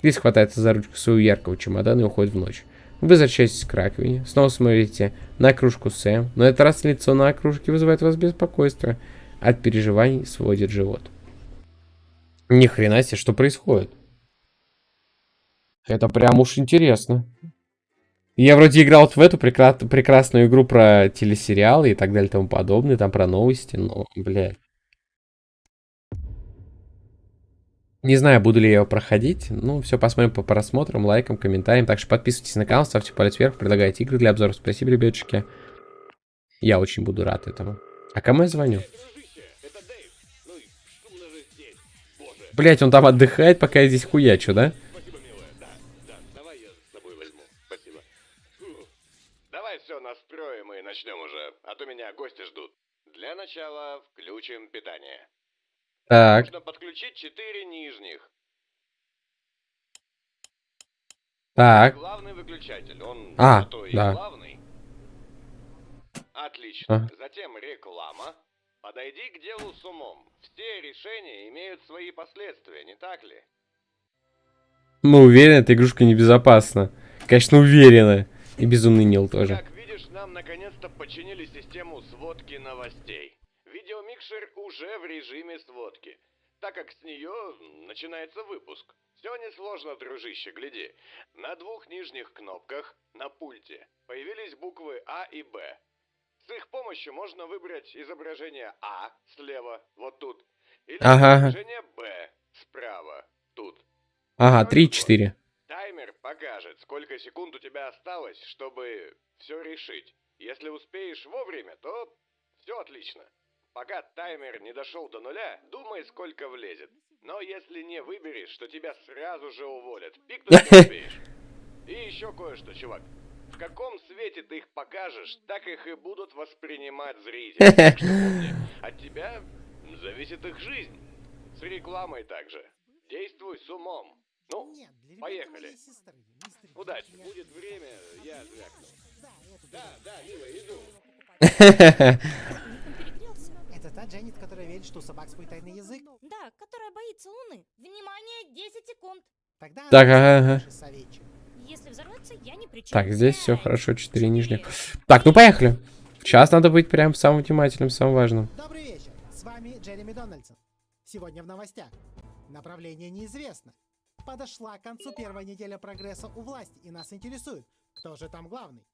Крис хватается за ручку своего яркого чемодана и уходит в ночь. Вы возвращаетесь к раковине, снова смотрите на кружку Сэм, но этот раз лицо на кружке вызывает у вас беспокойство. От переживаний сводит живот. Ни хрена себе, что происходит? Это прям уж интересно. Я вроде играл вот в эту прекра прекрасную игру про телесериалы и так далее и тому подобное, там про новости, но, блядь. Не знаю, буду ли я его проходить. Ну, все, посмотрим по просмотрам, лайкам, комментариям. Так что подписывайтесь на канал, ставьте палец вверх, предлагайте игры для обзоров. Спасибо, ребятушки. Я очень буду рад этому. А кому я звоню? Блять, он там отдыхает, пока я здесь хуячу, да? Начнем уже, а то меня гости ждут. Для начала включим питание. Так. Нужно подключить четыре нижних. Так. Главный выключатель, он А, и да. главный. Отлично. А. Затем реклама. Подойди к делу с умом. Все решения имеют свои последствия, не так ли? Мы уверены, эта игрушка небезопасна. Конечно, уверены. И безумный Нил тоже. Как нам наконец-то починили систему сводки новостей. Видеомикшер уже в режиме сводки, так как с нее начинается выпуск. Все несложно, дружище, гляди. На двух нижних кнопках на пульте появились буквы А и Б. С их помощью можно выбрать изображение А слева, вот тут, или Ага. изображение Б справа, тут. Ага, 3-4. Таймер покажет, сколько секунд у тебя осталось, чтобы все решить. Если успеешь вовремя, то все отлично. Пока таймер не дошел до нуля, думай, сколько влезет. Но если не выберешь, то тебя сразу же уволят. Пикнуть не успеешь. И еще кое-что, чувак. В каком свете ты их покажешь, так их и будут воспринимать зрители. Так что помни, от тебя зависит их жизнь. С рекламой также. Действуй с умом. Ну, Нет, для поехали. сестры, мистер Удачи, я- будет время, я звякну. Да, эту Да, да, милая, иду. Это та Дженнет, которая верит, что у собак свой тайный язык? Да, которая боится Луны. Внимание, 10 секунд. Тогда Так, ага, ага. Если взорвется, я не причем. Так, здесь все хорошо, 4 нижних. Так, ну поехали. Сейчас надо быть прям самым внимательным, самым важным. Добрый вечер, с вами Джереми Дональдсон. Сегодня в новостях. Направление неизвестно. Подошла к концу первая неделя прогресса у власти, и нас интересует, кто же там главный.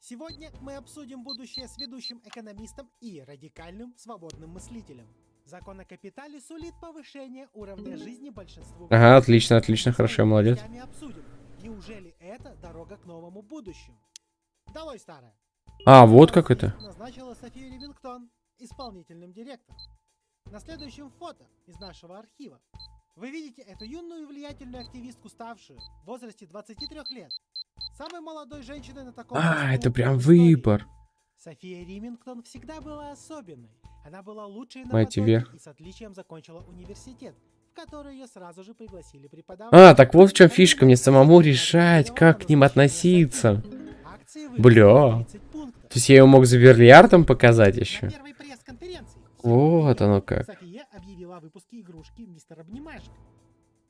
Сегодня мы обсудим будущее с ведущим экономистом и радикальным свободным мыслителем. Закон о капитале сулит повышение уровня жизни большинству. Ага, отлично, отлично, хорошо, молодец. обсудим, неужели это дорога к новому будущему? Долой старое. А, вот как это. Назначила Софию Ливингтон исполнительным директором. На следующем фото из нашего архива вы видите эту юную и влиятельную активистку, ставшую в возрасте 23 лет. Самой молодой женщиной на таком А, это прям истории. выбор. София Римингтон всегда была особенной. Она была лучшей на вверх. и с отличием закончила университет, в который ее сразу же пригласили преподавать. А, так вот в чем фишка, мне самому решать, как к ним относиться. Бля. выиграли 30 пунктов. То есть я его мог за Верлиартом показать еще? Вот оно как. Объявила о выпуске игрушки Мистер Обнимашек.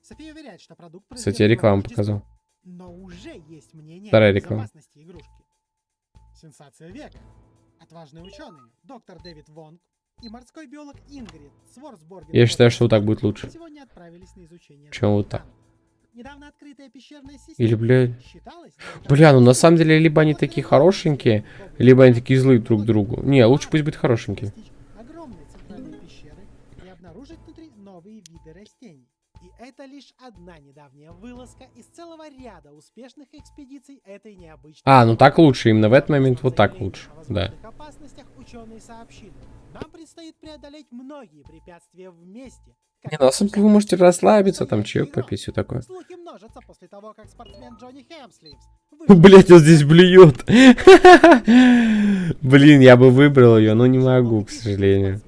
София уверяет, что продукт Кстати, произведен рекламу по показал. Но уже есть мнение Вторая о реклама. игрушки. Сенсация века. Отважные ученые, доктор Дэвид Вонг и морской биолог Ингрид Сворсборген. Я считаю, что вот так будет лучше. Сегодня отправились на изучение. Чем вот так. Недавно открытая пещерная система Или, блядь. считалась Бля, ну на самом деле, либо они такие хорошенькие, либо они такие злые друг к другу. Не, лучше пусть будет хорошенькие. Виды растений. И это лишь одна недавняя вылазка из целого ряда успешных экспедиций этой необычной. А, ну так лучше, именно в этот момент вот так лучше. Да. опасностях ученые сообщили. Нам предстоит преодолеть многие препятствия вместе. Не, ну самом деле вы можете расслабиться, там чаек попить, все такое. Слухи множатся после того, как спортсмен Джонни Хемсливс Блять, он здесь блюет. Блин, я бы выбрал ее, но не могу, к сожалению.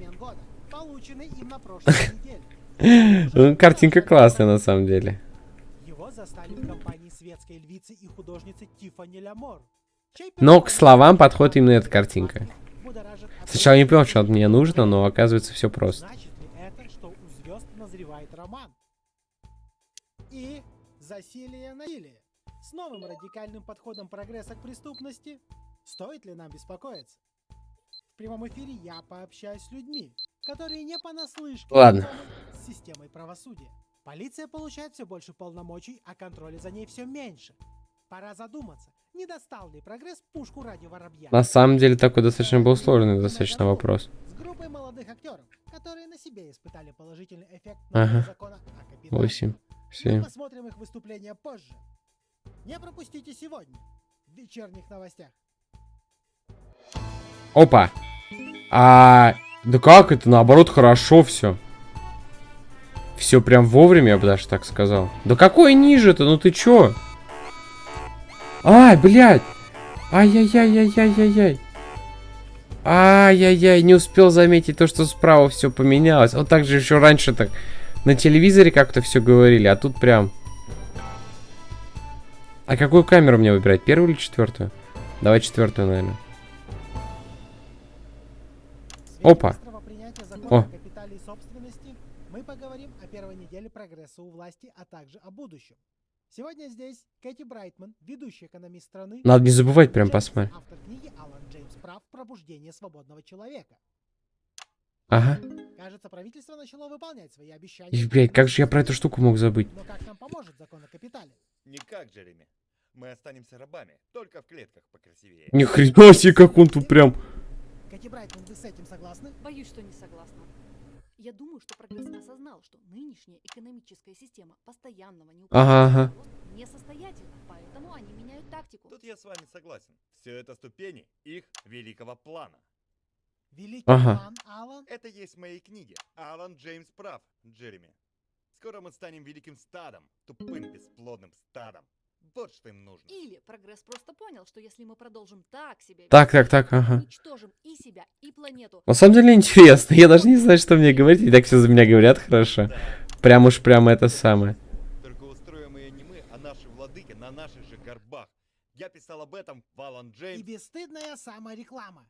Картинка классная на самом деле. Его застали в компании светской львицы и художницы Тиффани Лямор. Но к словам подходит именно эта картинка. Сначала не понял, что от мне нужно, но оказывается все просто. Значит ли это, что у звезд назревает роман? И засилие насилия. С новым радикальным подходом прогресса к преступности стоит ли нам беспокоиться? В прямом эфире я пообщаюсь с людьми, которые не понаслышке Ладно. с системой правосудия. Полиция получает все больше полномочий, а контроля за ней все меньше. Пора задуматься, не достал ли прогресс пушку ради воробья? На самом деле такой достаточно был сложный достаточно вопрос. С группой молодых актеров, которые на себе испытали положительный эффект Ага. закона о капитале. 8, Мы 7. посмотрим их выступления позже. Не пропустите сегодня в вечерних новостях. Опа. А, да как это? Наоборот, хорошо все. Все прям вовремя, я бы даже так сказал. Да какой ниже-то? Ну ты чё? Ай, блядь. Ай-яй-яй-яй-яй-яй-яй. Ай-яй-яй, не успел заметить то, что справа все поменялось. Вот так же еще раньше так на телевизоре как-то все говорили, а тут прям... А какую камеру мне выбирать? Первую или четвертую? Давай четвертую, наверное. Опа. быстрого принятия закона О. о капитале и собственности мы поговорим о первой неделе прогресса у власти, а также о будущем. Сегодня здесь Кэти Брайтман, ведущий экономист страны. Надо не забывать прям посмотреть. Автор книги Алан Джеймс Прав «Пробуждение свободного человека». Ага. Кажется, правительство начало выполнять свои обещания. И, блядь, как же я про эту штуку мог забыть? Но как нам поможет закон о капитале? Никак, Джереми. Мы останемся рабами, только в клетках покрасивее. Ни хрена себе, как он тут прям... Кэти Брайтман, вы с этим согласны? Боюсь, что не согласна. Я думаю, что прогресс осознал, что нынешняя экономическая система постоянного Ага, ага. несостоятельна, поэтому они меняют тактику. Тут я с вами согласен. Все это ступени их великого плана. Великий Ага. план, Алан. Это есть в моей книге. Алан Джеймс прав, Джереми. Скоро мы станем великим стадом, тупым бесплодным стадом. Вот что им нужно. Или прогресс просто понял, что если мы продолжим так себя Так, так, так, ага. уничтожим и себя, и планету, На самом деле интересно. Я даже не знаю, что мне говорить. И так все за меня говорят хорошо. Прям уж прям это самое. Только устроим ее не мы, а наши владыки на наших же горбах. Я писал об этом в Алан И Джеймс. бесстыдная самореклама.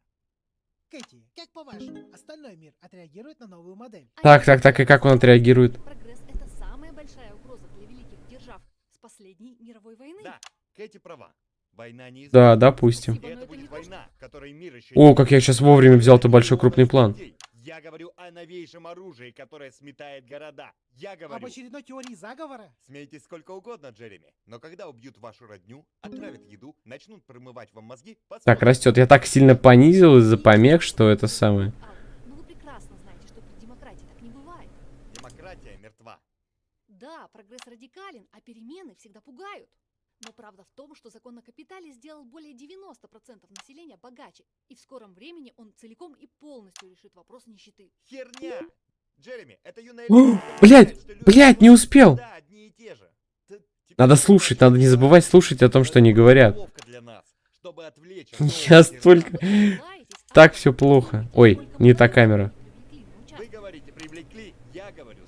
Кэти, как по-вашему, остальной мир отреагирует на новую модель? Так, так, так, и как он отреагирует? прогресс — это самая большая угроза для великих держав с последней мировой войны. Да, Кэти права. Война не Да, допустим. Спасибо, но это это не будет то, что- война, которой мир еще О, как я сейчас вовремя взял-то большой крупный план. Я говорю о новейшем оружии, которое сметает города. Я Об говорю... очередной теории заговора? Смейтесь сколько угодно, Джереми, но когда убьют вашу родню, отравят еду, начнут промывать вам мозги... Так, посмотрите. растет. Я так сильно понизил из-за помех, что это самое. Алан, ну вы прекрасно знаете, что при демократии так не бывает. Демократия мертва. Да, прогресс радикален, а перемены всегда пугают. Но правда в том, что закон о капитале сделал более 90% населения богаче, и в скором времени он целиком и полностью решит вопрос нищеты. Херня! Джереми, это юная что люди блядь, не успел. Надо слушать, надо не забывать слушать о том, что они говорят. Я столько... Так все плохо. Ой, не та камера. людей привлекли на Вы участок. говорите, привлекли, я говорю,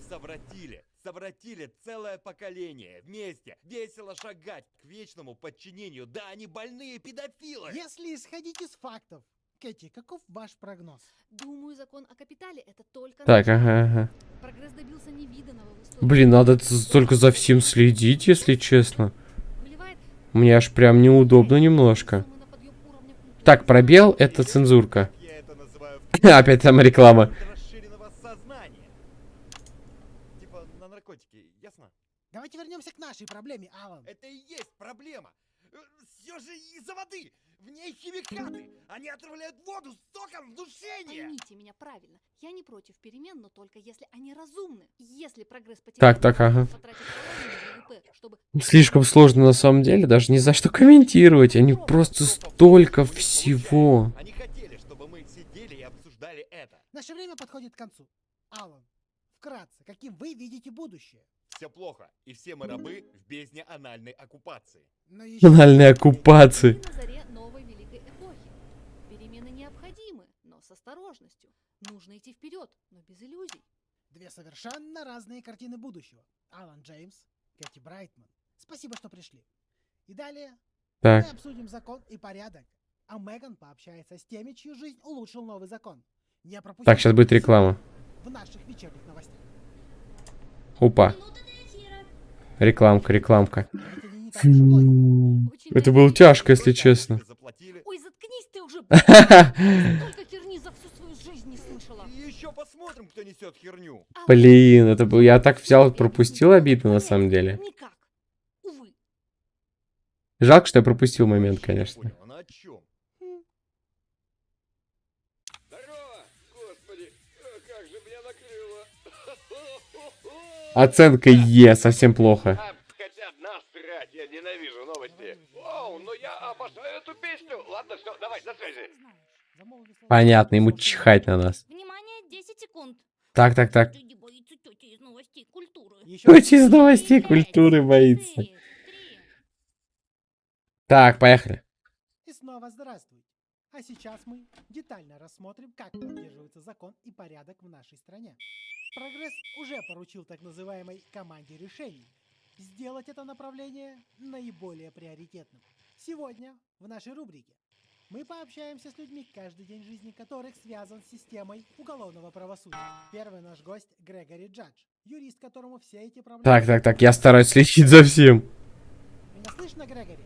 совратили. Целое поколение. Вместе, весело шагать к вечному подчинению. Да, они больные педофилы. Если исходить из фактов. Кэти, каков ваш прогноз? Думаю, закон о капитале это только Так, ага, ага. Прогресс добился невиданного. Блин, надо только за всем следить, если честно. Выливает Мне аж прям неудобно немножко. Так, пробел — это цензурка. Опять там реклама. расширенного сознания. Типа на наркотики, ясно? Давайте вернемся к нашей проблеме, Алан. Это и есть проблема. Все же из-за воды. В ней химикаты. Они отравляют воду соком вдушения. Поймите меня правильно. Я не против перемен, но только если они разумны. Если прогресс Так, потеряет так, ага. половину ВВП, чтобы Слишком сложно на самом деле, даже не за что комментировать. Они просто столько всего. Они хотели, чтобы мы сидели и обсуждали это. Наше время подходит к концу. Алан, вкратце, каким вы видите будущее? Все плохо, и все мы рабы в бездне анальной оккупации. Анальной оккупации. На заре новой великой эпохи. Перемены необходимы, но с осторожностью. Нужно идти вперед, но без иллюзий. две совершенно разные картины будущего. Алан Джеймс, Кэти Брайтман. Спасибо, что пришли. И далее Так, мы обсудим закон и порядок. А Меган пообщается с теми, чью жизнь улучшил новый закон. Не пропустите так, сейчас будет реклама. в наших вечерних новостях. Опа. Рекламка, рекламка. Фу. Это было тяжко, если честно. Ой, заткнись ты уже! Столько херни за всю свою жизнь не слышала. И еще посмотрим, кто несет херню. А Блин, это был... Я так взял, пропустил обидно на самом деле. Никак. Увы. Жалко, что я пропустил момент, конечно. Оценка Е, совсем плохо. Хотя насрать, я ненавижу новости. Оу, но я обожаю эту песню. Ладно, все, давай, до связи. Понятно, ему чихать на нас. Внимание, 10 секунд. Так, так, так. Тети из новостей культуры. Боится. Так, поехали. И снова здравствуйте. А сейчас мы детально рассмотрим, как поддерживается закон и порядок в нашей стране. Прогресс уже поручил так называемой команде решений сделать это направление наиболее приоритетным. Сегодня в нашей рубрике мы пообщаемся с людьми, каждый день жизни которых связан с системой уголовного правосудия. Первый наш гость Грегори Джадж, юрист, которому все эти проблемы... Так, так, так, я стараюсь следить за всем. Меня слышно, Грегори?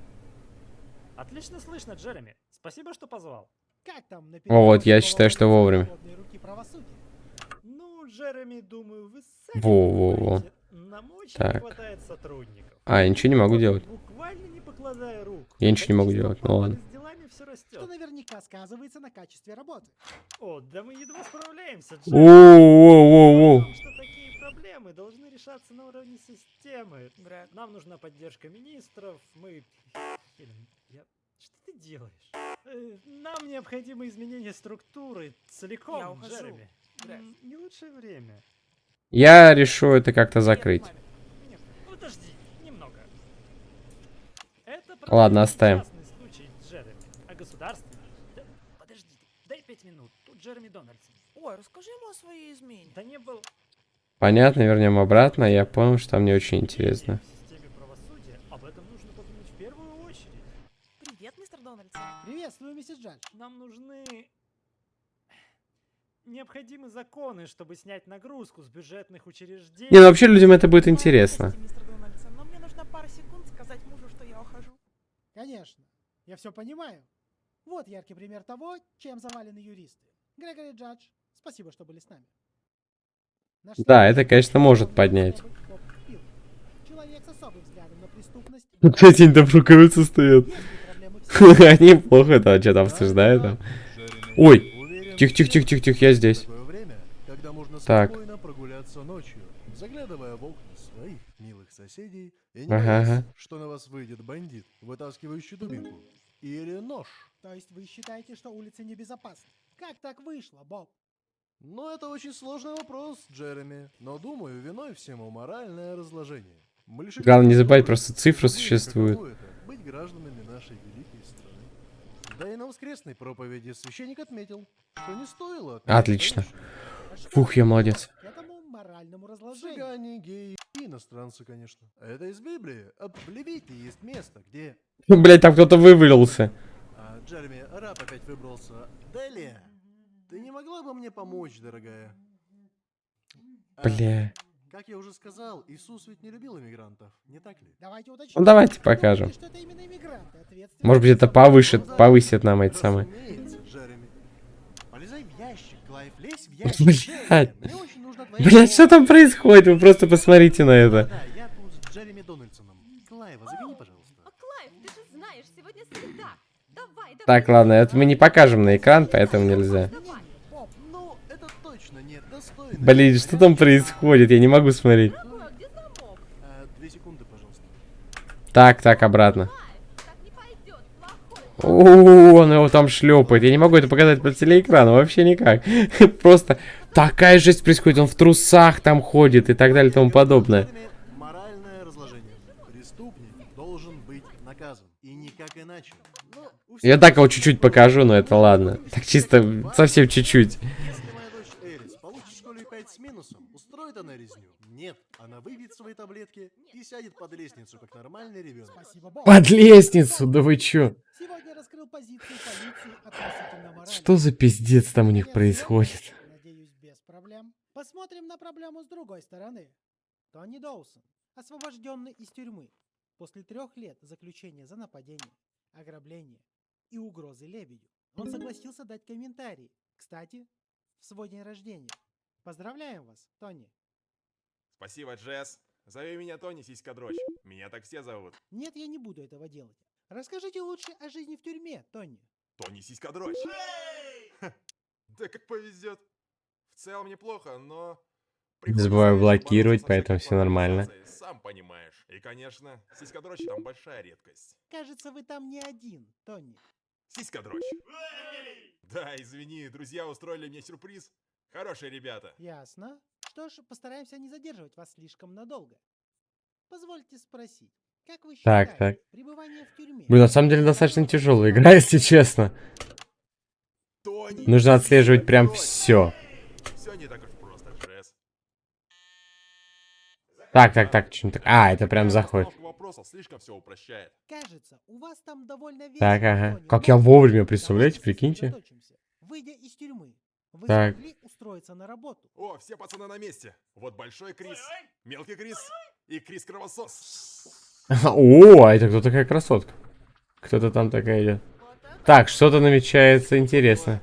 Отлично слышно, Джереми. Спасибо, что позвал. Как там О, вот, я считаю, что вовремя. правосудия? Джереми, думаю, вы сами Во-во-во. понимаете, Нам очень не Так. хватает сотрудников. А, я ничего не могу делать. Буквально не покладая рук. Я ничего не могу делать, ну ладно. Что наверняка сказывается на качестве работы. О, да мы едва справляемся, Джереми. Что такие проблемы должны решаться на уровне системы. Нам нужна поддержка министров, мы... Я... Что ты делаешь? Э, Нам необходимо изменение структуры целиком, Я Джереми. Не лучшее время. Я решу это как-то закрыть. Нет, подожди, немного. Это Ладно, оставим. случай, Джереми. А государственный? Да, подожди, дай пять минут. Тут Джереми Дональдсон. Ой, расскажи ему о своей измене. Да не был Понятно, вернем обратно. Я понял, что там не очень интересно. в системе правосудия. Об этом нужно подумать в первую очередь. Привет, мистер Дональдсон. Приветствую, миссис Джадж. Нам нужны необходимы законы, чтобы снять нагрузку с бюджетных учреждений. Не, ну вообще людям это будет интересно. Простите, мистер Дональдсон, но мне нужна пара секунд сказать мужу, что я ухожу. Конечно. Я все понимаю. Вот яркий пример того, чем завалены юристы. Грегори Джадж, спасибо, что были с нами. Наш Да, это, конечно, может поднять. Человек с особым взглядом на преступность. Кстати, они там в рукавице стоят. Они плохо это что-то обсуждают там. Ой, тихо, тихо, тихо, тихо, тихо, я здесь. Такое время, когда можно Так. спокойно прогуляться ночью, заглядывая в окна своих милых соседей и не Ага, боясь, ага. что на вас выйдет бандит, вытаскивающий дубинку. Или нож. То есть вы считаете, что улицы небезопасны? Как так вышло, Боб? Ну, это очень сложный вопрос, Джереми. Но думаю, виной всему моральное разложение. Главное не забывать, просто цифры существуют. Быть гражданами нашей великой страны. Да и на воскресной проповеди священник отметил, что не стоило... Отлично. Фух, я молодец. Моральному разложению. Цыгане, геи и иностранцы, конечно. Это из Библии. А В Левите есть место, где... Блять, там кто-то вывалился. А, Джереми, раб опять выбрался. Делия, ты не могла бы мне помочь, дорогая? А, Бля. Как я уже сказал, Иисус ведь не любил иммигрантов, не так ли? Давайте уточним. Ну давайте покажем. Может быть это всё? повысит, повысит нам эти самые. Разумеется, Джереми. Полезай в ящик, Клайв, лезь в ящик. Блядь. Джереми, мне очень нужна твоя Блять, что там происходит? Вы просто посмотрите на это. Да, я тут с Джереми Дональдсоном. Клайва, загляни, пожалуйста. А, Клайв, ты же знаешь, сегодня среда. Давай, давай. Так, ладно, это мы не покажем на экран, поэтому нельзя. Давай. Поп, ну, это точно нет достойно. Блин, что там происходит? Я не могу смотреть. Так, так, обратно. О, он его там шлепает. Я не могу это показать по телеэкрану, вообще никак. Просто такая жесть происходит. Он в трусах там ходит и так далее и тому подобное. Я так его чуть-чуть покажу, но это ладно. Так чисто, совсем чуть-чуть. Если моя дочь Эрис получит в школе 5 с минусом, устроит она резню? Нет, она выпьет свои таблетки и сядет под лестницу, как нормальный ребенок. Под лестницу, да вы чё? Сегодня раскрыл позицию полиции относительно морали. Что за пиздец там у них происходит? Надеюсь, без проблем. Посмотрим на проблему с другой стороны. Тони Доусон, освобожденный из тюрьмы после трех лет заключения за нападение, ограбление и угрозы лебедю. Он согласился дать комментарий. Кстати, в свой день рождения. Поздравляем вас, Тони. Спасибо, Джесс. Зови меня Тони Сиська-дрочь. Меня так все зовут. Нет, я не буду этого делать. Расскажите лучше о жизни в тюрьме, Тони. Тони Сиська-дрочь. Ха, Да как повезет. В целом неплохо, но... приходится забываю блокировать, поэтому всё нормально. Сам понимаешь. И, конечно, сиська-дрочь там большая редкость. Кажется, вы там не один, Тони. Сиська-дрочь. Да, извини, друзья устроили мне сюрприз. Хорошие ребята. Ясно. Что ж, постараемся не задерживать вас слишком надолго. Позвольте спросить, как вы Так, считаете, так. пребывание в тюрьме... Блин, на самом деле достаточно тяжелая игра, если честно. Тони Нужно отслеживать прям все. Все не так уж просто, Джесс. Так, так, так, что так. А, это прям заходит. Постановка вопросов слишком все упрощает. Кажется, у вас там довольно Так, ага. Как я вовремя, представляете, прикиньте. Выйдя из тюрьмы, вы Так. смогли устроиться на работу. О, все пацаны на месте. Вот большой Крис, мелкий Крис и Крис Кровосос. О, а это кто такая красотка? Кто-то там такая идет. Так, что-то намечается интересно.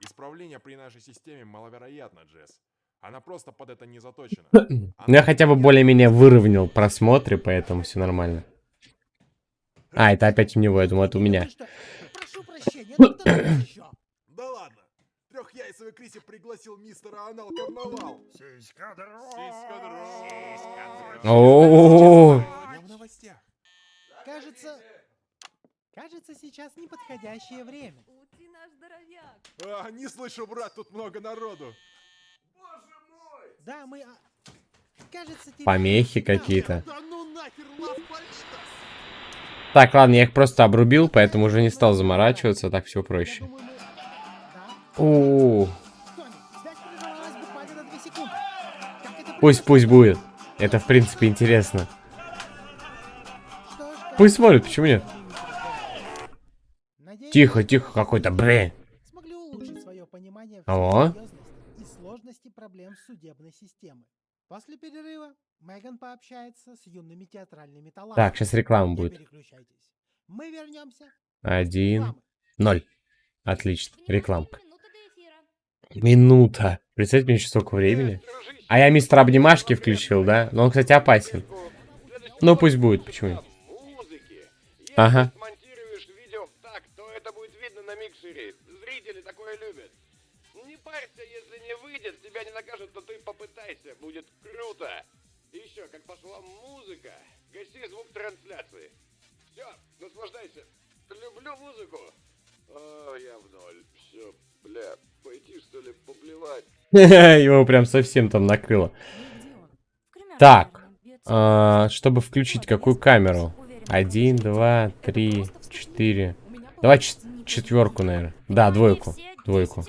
Исправление при нашей системе маловероятно, Джесс. Она просто под это не заточена. Ну, я хотя бы более-менее выровнял просмотры, поэтому все нормально. А, это опять у него, я думаю, это у меня. Доктор еще. Да ладно. Трехяйцевый Криси пригласил мистера Анал Карнавал. Сиська О, в новостях. Кажется... Кажется, сейчас неподходящее время. Ты наш здоровяк. А, не слышу, брат, тут много народу. Да, мы... а, Кажется, Помехи какие-то. Да ну нахер, Лавпальштас! Так, ладно, я их просто обрубил, поэтому уже не стал заморачиваться, так все проще. О, Связь прервалась буквально на 2 секунды. Как это пусть, пусть будет. Это, в принципе, интересно. Пусть смотрит, почему нет? Тихо, тихо, какой-то понимание Алло? сложности. После перерыва Меган пообщается с юными театральными талантами. Так, сейчас реклама будет. переключайтесь. Мы вернемся. Один, ноль. Отлично, рекламка. Минута. Представьте мне еще столько времени. А я мистер Обнимашки включил, да? Но он, кстати, опасен. Ну, пусть будет, почему нет? Музыки. Если Ага. смонтируешь видео так, то это будет видно на миксере. Зрители такое любят. Не парься, если не выйдет, тебя не накажут, то ты попытайся, будет круто. И еще, как пошла музыка, гаси звук трансляции. Все, наслаждайся. Люблю музыку. О, я в ноль. Все, бля, пойти что ли поплевать? Его прям совсем там накрыло. Так, а, чтобы включить какую камеру? Один, два, три, четыре. Давай чет- четверку, наверное. Да, двойку. Двойку.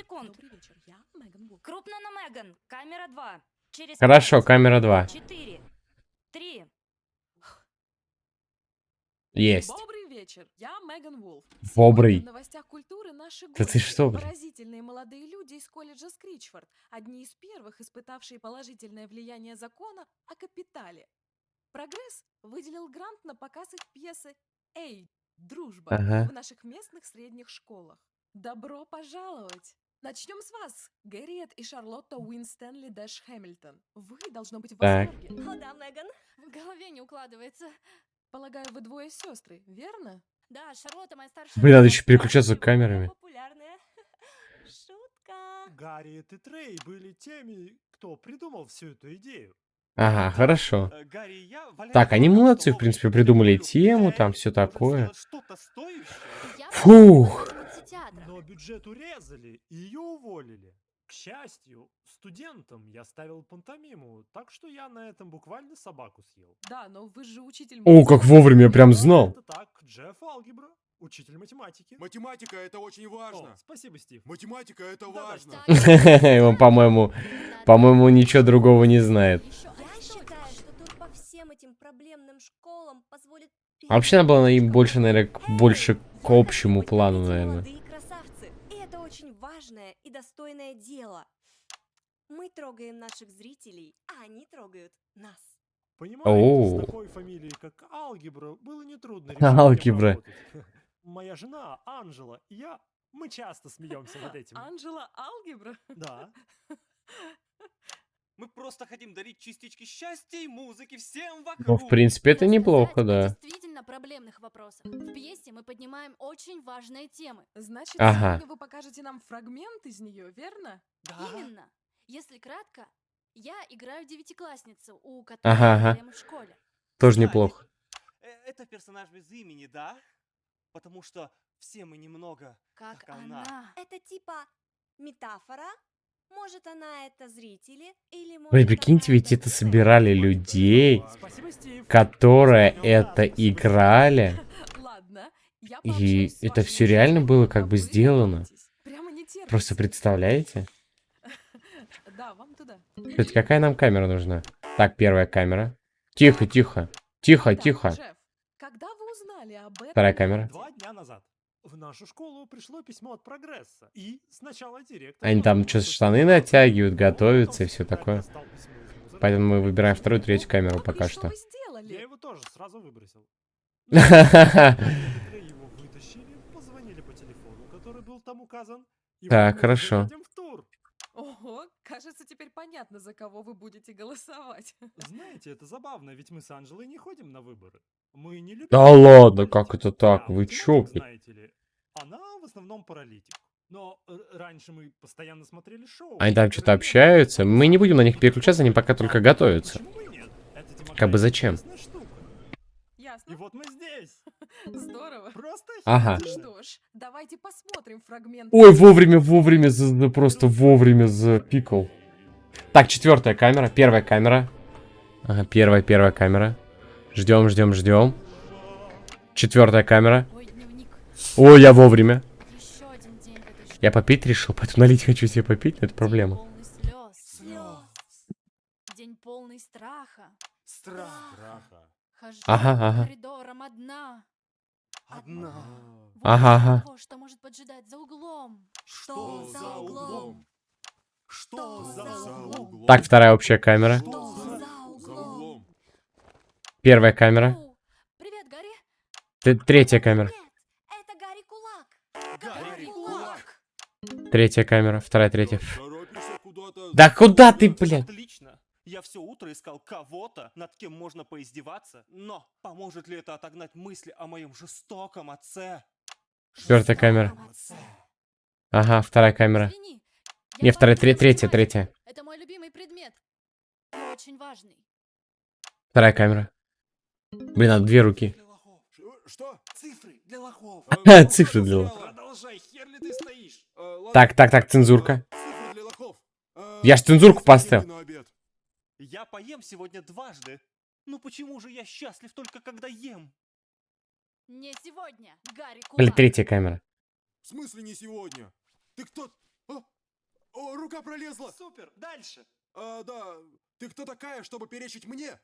Крупно на Меган. Камера 2. Через Хорошо, камера 2. 4, 3. Есть. Добрый вечер, я Меган Вулф. Сегодня в новостях культуры наши Да ты что, блин? Поразительные молодые люди из колледжа Скричфорд, одни из первых, испытавшие положительное влияние закона о капитале. Прогресс выделил грант на показ их пьесы «Эй, дружба» Ага. в наших местных средних школах. Добро пожаловать! Начнем с вас, Гэрриет и Шарлотта Уинстенли Дэш Хэмилтон. Вы должно быть в восторге. О, да, Меган. В голове не укладывается. Полагаю, вы двое сестры, верно? Да, Шарлотта моя старшая. Блин, надо еще переключаться камерами. Популярная. Шутка. Гарри и Трей были теми, кто придумал всю эту идею. Ага, хорошо. Э, Так, они молодцы, в принципе, придумали тему, там все такое. Фух. но бюджет урезали и ее уволили. К счастью, студентам я ставил пантомиму, так что я на этом буквально собаку съел. Да, но вы же учитель О, как вовремя, я прям знал. Это так, Джефф Алгебра, учитель математики. Математика это очень важно. О, спасибо, Стив. Математика это важно. И он, по-моему, по-моему, ничего другого не знает. А вообще надо было им больше, наверное, к- больше к общему плану, наверное. Молодые красавцы. И это очень важное и достойное дело. Мы трогаем наших зрителей, а они трогают нас. Понимаете, с такой фамилией, как Алгебра, было нетрудно Алгебра. Моя жена, Анжела, и я, мы часто смеемся над этим. Анжела Алгебра? Да. Мы просто хотим дарить частички счастья и музыки всем вокруг. Ну, в принципе, это неплохо, да. Действительно проблемных вопросов. В пьесе мы поднимаем очень важные темы. Значит, Ага. сегодня вы покажете нам фрагмент из нее, верно? Именно. Если кратко, я играю девятиклассницу, у которой Ага, ага. проблемы в школе. Тоже неплохо. Э, Это персонаж без имени, да? Потому что все мы немного Как, она. Это типа метафора? Может, она это зрители? Или может, Блин, прикиньте, ведь это собирали людей, которые это играли. И это все реально было как бы сделано. Просто представляете? Да, вам туда. Кстати, какая нам камера нужна? Так, первая камера. Тихо, тихо. Тихо, тихо. Джефф, когда вы узнали об этом? Вторая камера. Два дня назад. В нашу школу пришло письмо от Прогресса. И сначала директор... Они там что штаны натягивают, готовятся и все такое. Поэтому мы выбираем вторую, третью камеру пока что. Я его тоже сразу выбросил. его вытащили, позвонили по телефону, который был там указан. Так, хорошо. тур. Кажется, теперь понятно, за кого вы будете голосовать. Знаете, это забавно, ведь мы с Анжелой не ходим на выборы. Мы не любим... Да ладно, как это так? Вы чё? Знаете ли, она в основном паралитик. Но э, раньше мы постоянно смотрели шоу. Они там что-то общаются. Мы не будем на них переключаться, они пока только готовятся. Как бы зачем? Ясно. И вот мы здесь. Здорово. Просто Ага. Что ж, давайте посмотрим фрагмент. Ой, вовремя, вовремя, за- просто вовремя запикал. Так, четвертая камера, первая камера. Ага, первая, первая камера. Ждем, ждем, ждем. Четвертая камера. Ой, я вовремя. Я попить решил, поэтому налить хочу себе попить, но это проблема. День полный страха. Страха. Хожу Ага, ага. коридорам одна. Одна. Вот Ага, ага. того, что может поджидать за углом. Что за углом? Что за углом? Так, вторая общая камера. Первая камера. Привет, Гарри. Т- Третья камера. Это Гарри Кулак. Гарри Кулак. Третья камера. Вторая, третья. Да куда ты, блядь? Я все утро искал кого-то, над кем можно поиздеваться, но поможет ли это отогнать мысли о моем жестоком отце? Четвертая камера. Ага, вторая камера. Извини, Не, вторая, тре- третья, третья. Это мой любимый предмет. Очень важный. Вторая камера. Блин, надо две руки. Что? Цифры для лохов. Цифры для лохов. Продолжай, хер ли ты стоишь? Так, так, так, цензурка. Цифры для лохов. Я ж цензурку поставил. Я поем сегодня дважды. Ну почему же я счастлив только когда ем? Не сегодня, Гарри Кулак. Блин, третья камера. В смысле не сегодня? Ты кто? А? О, рука пролезла. Супер, дальше. А, да. Ты кто такая, чтобы перечить мне?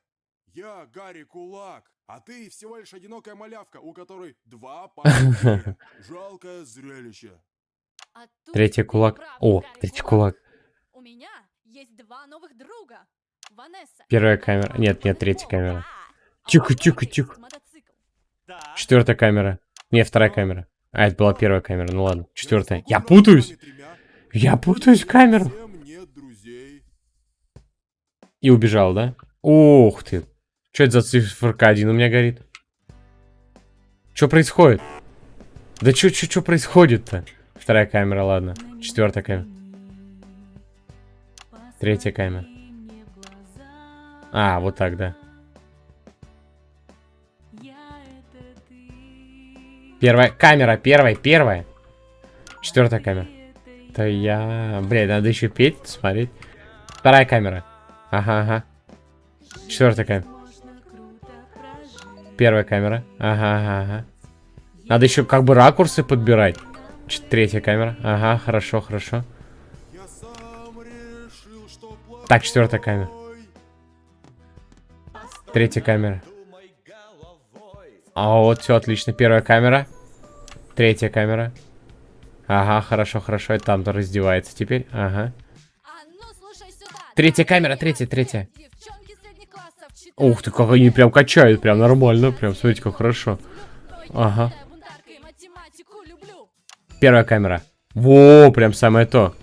Я Гарри Кулак, а ты всего лишь одинокая малявка, у которой два пальца. Жалкое зрелище. А Третий кулак. прав, О, Гарри третий кулак. У меня есть два новых друга. Первая камера. Нет, нет, третья камера. Тихо, тихо, тихо. Четвертая камера. Не, вторая камера. А, это была первая камера. Ну ладно. Четвертая. Я путаюсь. Я путаюсь в камеру. Нет. И убежал, да? Ух ты. Что это за циферка один у меня горит? Что происходит? Да что, что, что происходит-то? Вторая камера, ладно. Четвертая камера. Третья камера. А, вот так, да. Первая камера, первая, первая. Четвертая камера. Да я... Блядь, надо еще петь, смотреть. Вторая камера. Ага, ага. Четвертая камера. Первая камера. Ага, ага, ага. Надо еще как бы ракурсы подбирать. Ч- Третья камера. Ага, хорошо, хорошо. Так, четвертая камера. Третья камера. А вот, все отлично. Первая камера. Третья камера. Ага, хорошо, хорошо. Это там-то раздевается теперь. Ага. Третья камера, третья, третья. Ух ты, как они прям качают, прям нормально. Прям, смотрите, как хорошо. Ага. Первая камера. Во, прям самое то.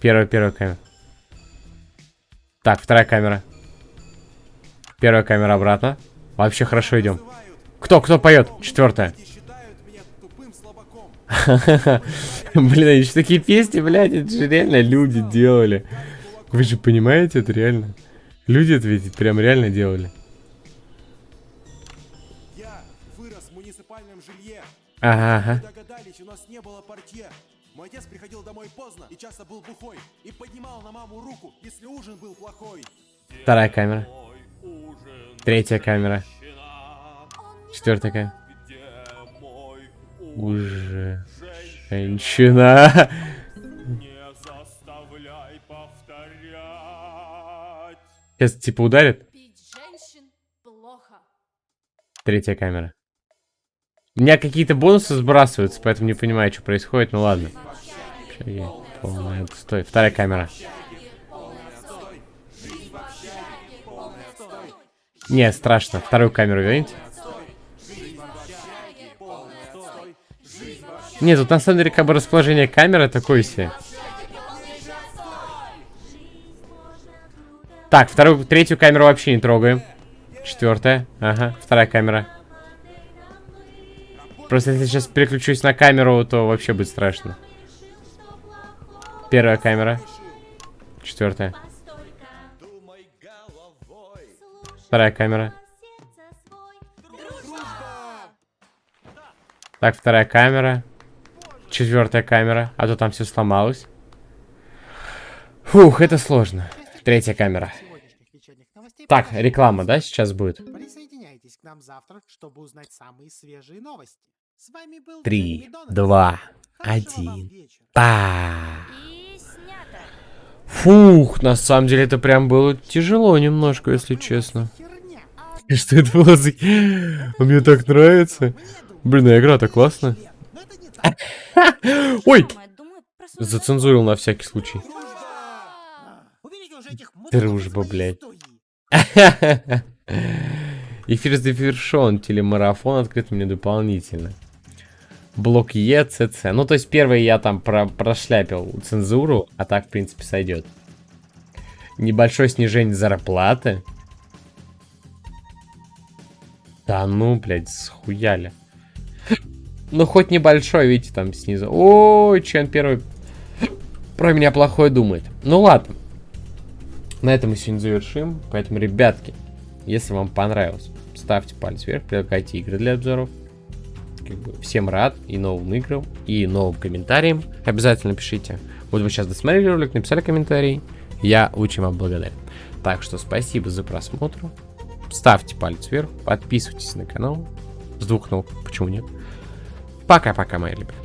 Первая, первая камера. Так, вторая камера. Первая камера обратно. Вообще хорошо идем. Кто, кто поет? Четвертая. Блин, они же такие песни, блядь, это же реально люди делали. Вы же понимаете, это реально. Люди это ведь прям реально делали. Я вырос в муниципальном жилье. Ага, ага. Догадались, у нас не было портье. Мой отец приходил домой поздно и часто был бухой. И поднимал на маму руку, если ужин был плохой. Вторая камера. Третья камера. Четвертая камера. Уже. Женщина. Сейчас типа ударит. Третья камера. У меня какие-то бонусы сбрасываются, поэтому не понимаю, что происходит. Ну ладно. Полный отстой. Вторая камера. Не, страшно. Вторую камеру верните. Нет, тут на самом деле как бы расположение камеры такое себе. Так, вторую, третью камеру вообще не трогаем. Четвертая. Ага, вторая камера. Просто если сейчас переключусь на камеру, то вообще будет страшно. Первая камера. Четвертая. Вторая камера. Так, вторая камера. Четвертая камера. А то там все сломалось. Фух, это сложно. Третья камера. Так, реклама, да, сейчас будет? Присоединяйтесь к нам завтра, чтобы узнать самые свежие новости. С вами был Три, два, один. Па. Фух, на самом деле это прям было тяжело немножко, если честно. Что это было за... Мне так нравится. Блин, а игра-то классная. Ой! Зацензурил на всякий случай. Дружба, блядь. Эфир завершен. Телемарафон открыт мне дополнительно. Блок Е, ЦЦ. Ну, то есть, первый я там про прошляпил цензуру, а так, в принципе, сойдет. Небольшое снижение зарплаты. Да ну, блядь, схуяли. Ну, хоть небольшой, видите, там снизу. Ой, Чен первый про меня плохое думает. Ну, ладно. На этом мы сегодня завершим. Поэтому, ребятки, если вам понравилось, ставьте палец вверх, предлагайте игры для обзоров. Как бы всем рад и новым играм, и новым комментариям. Обязательно пишите. Вот вы сейчас досмотрели ролик, написали комментарий. Я очень вам благодарен. Так что спасибо за просмотр. Ставьте палец вверх, подписывайтесь на канал. С двух ног, почему нет. Пока-пока, мои ребята.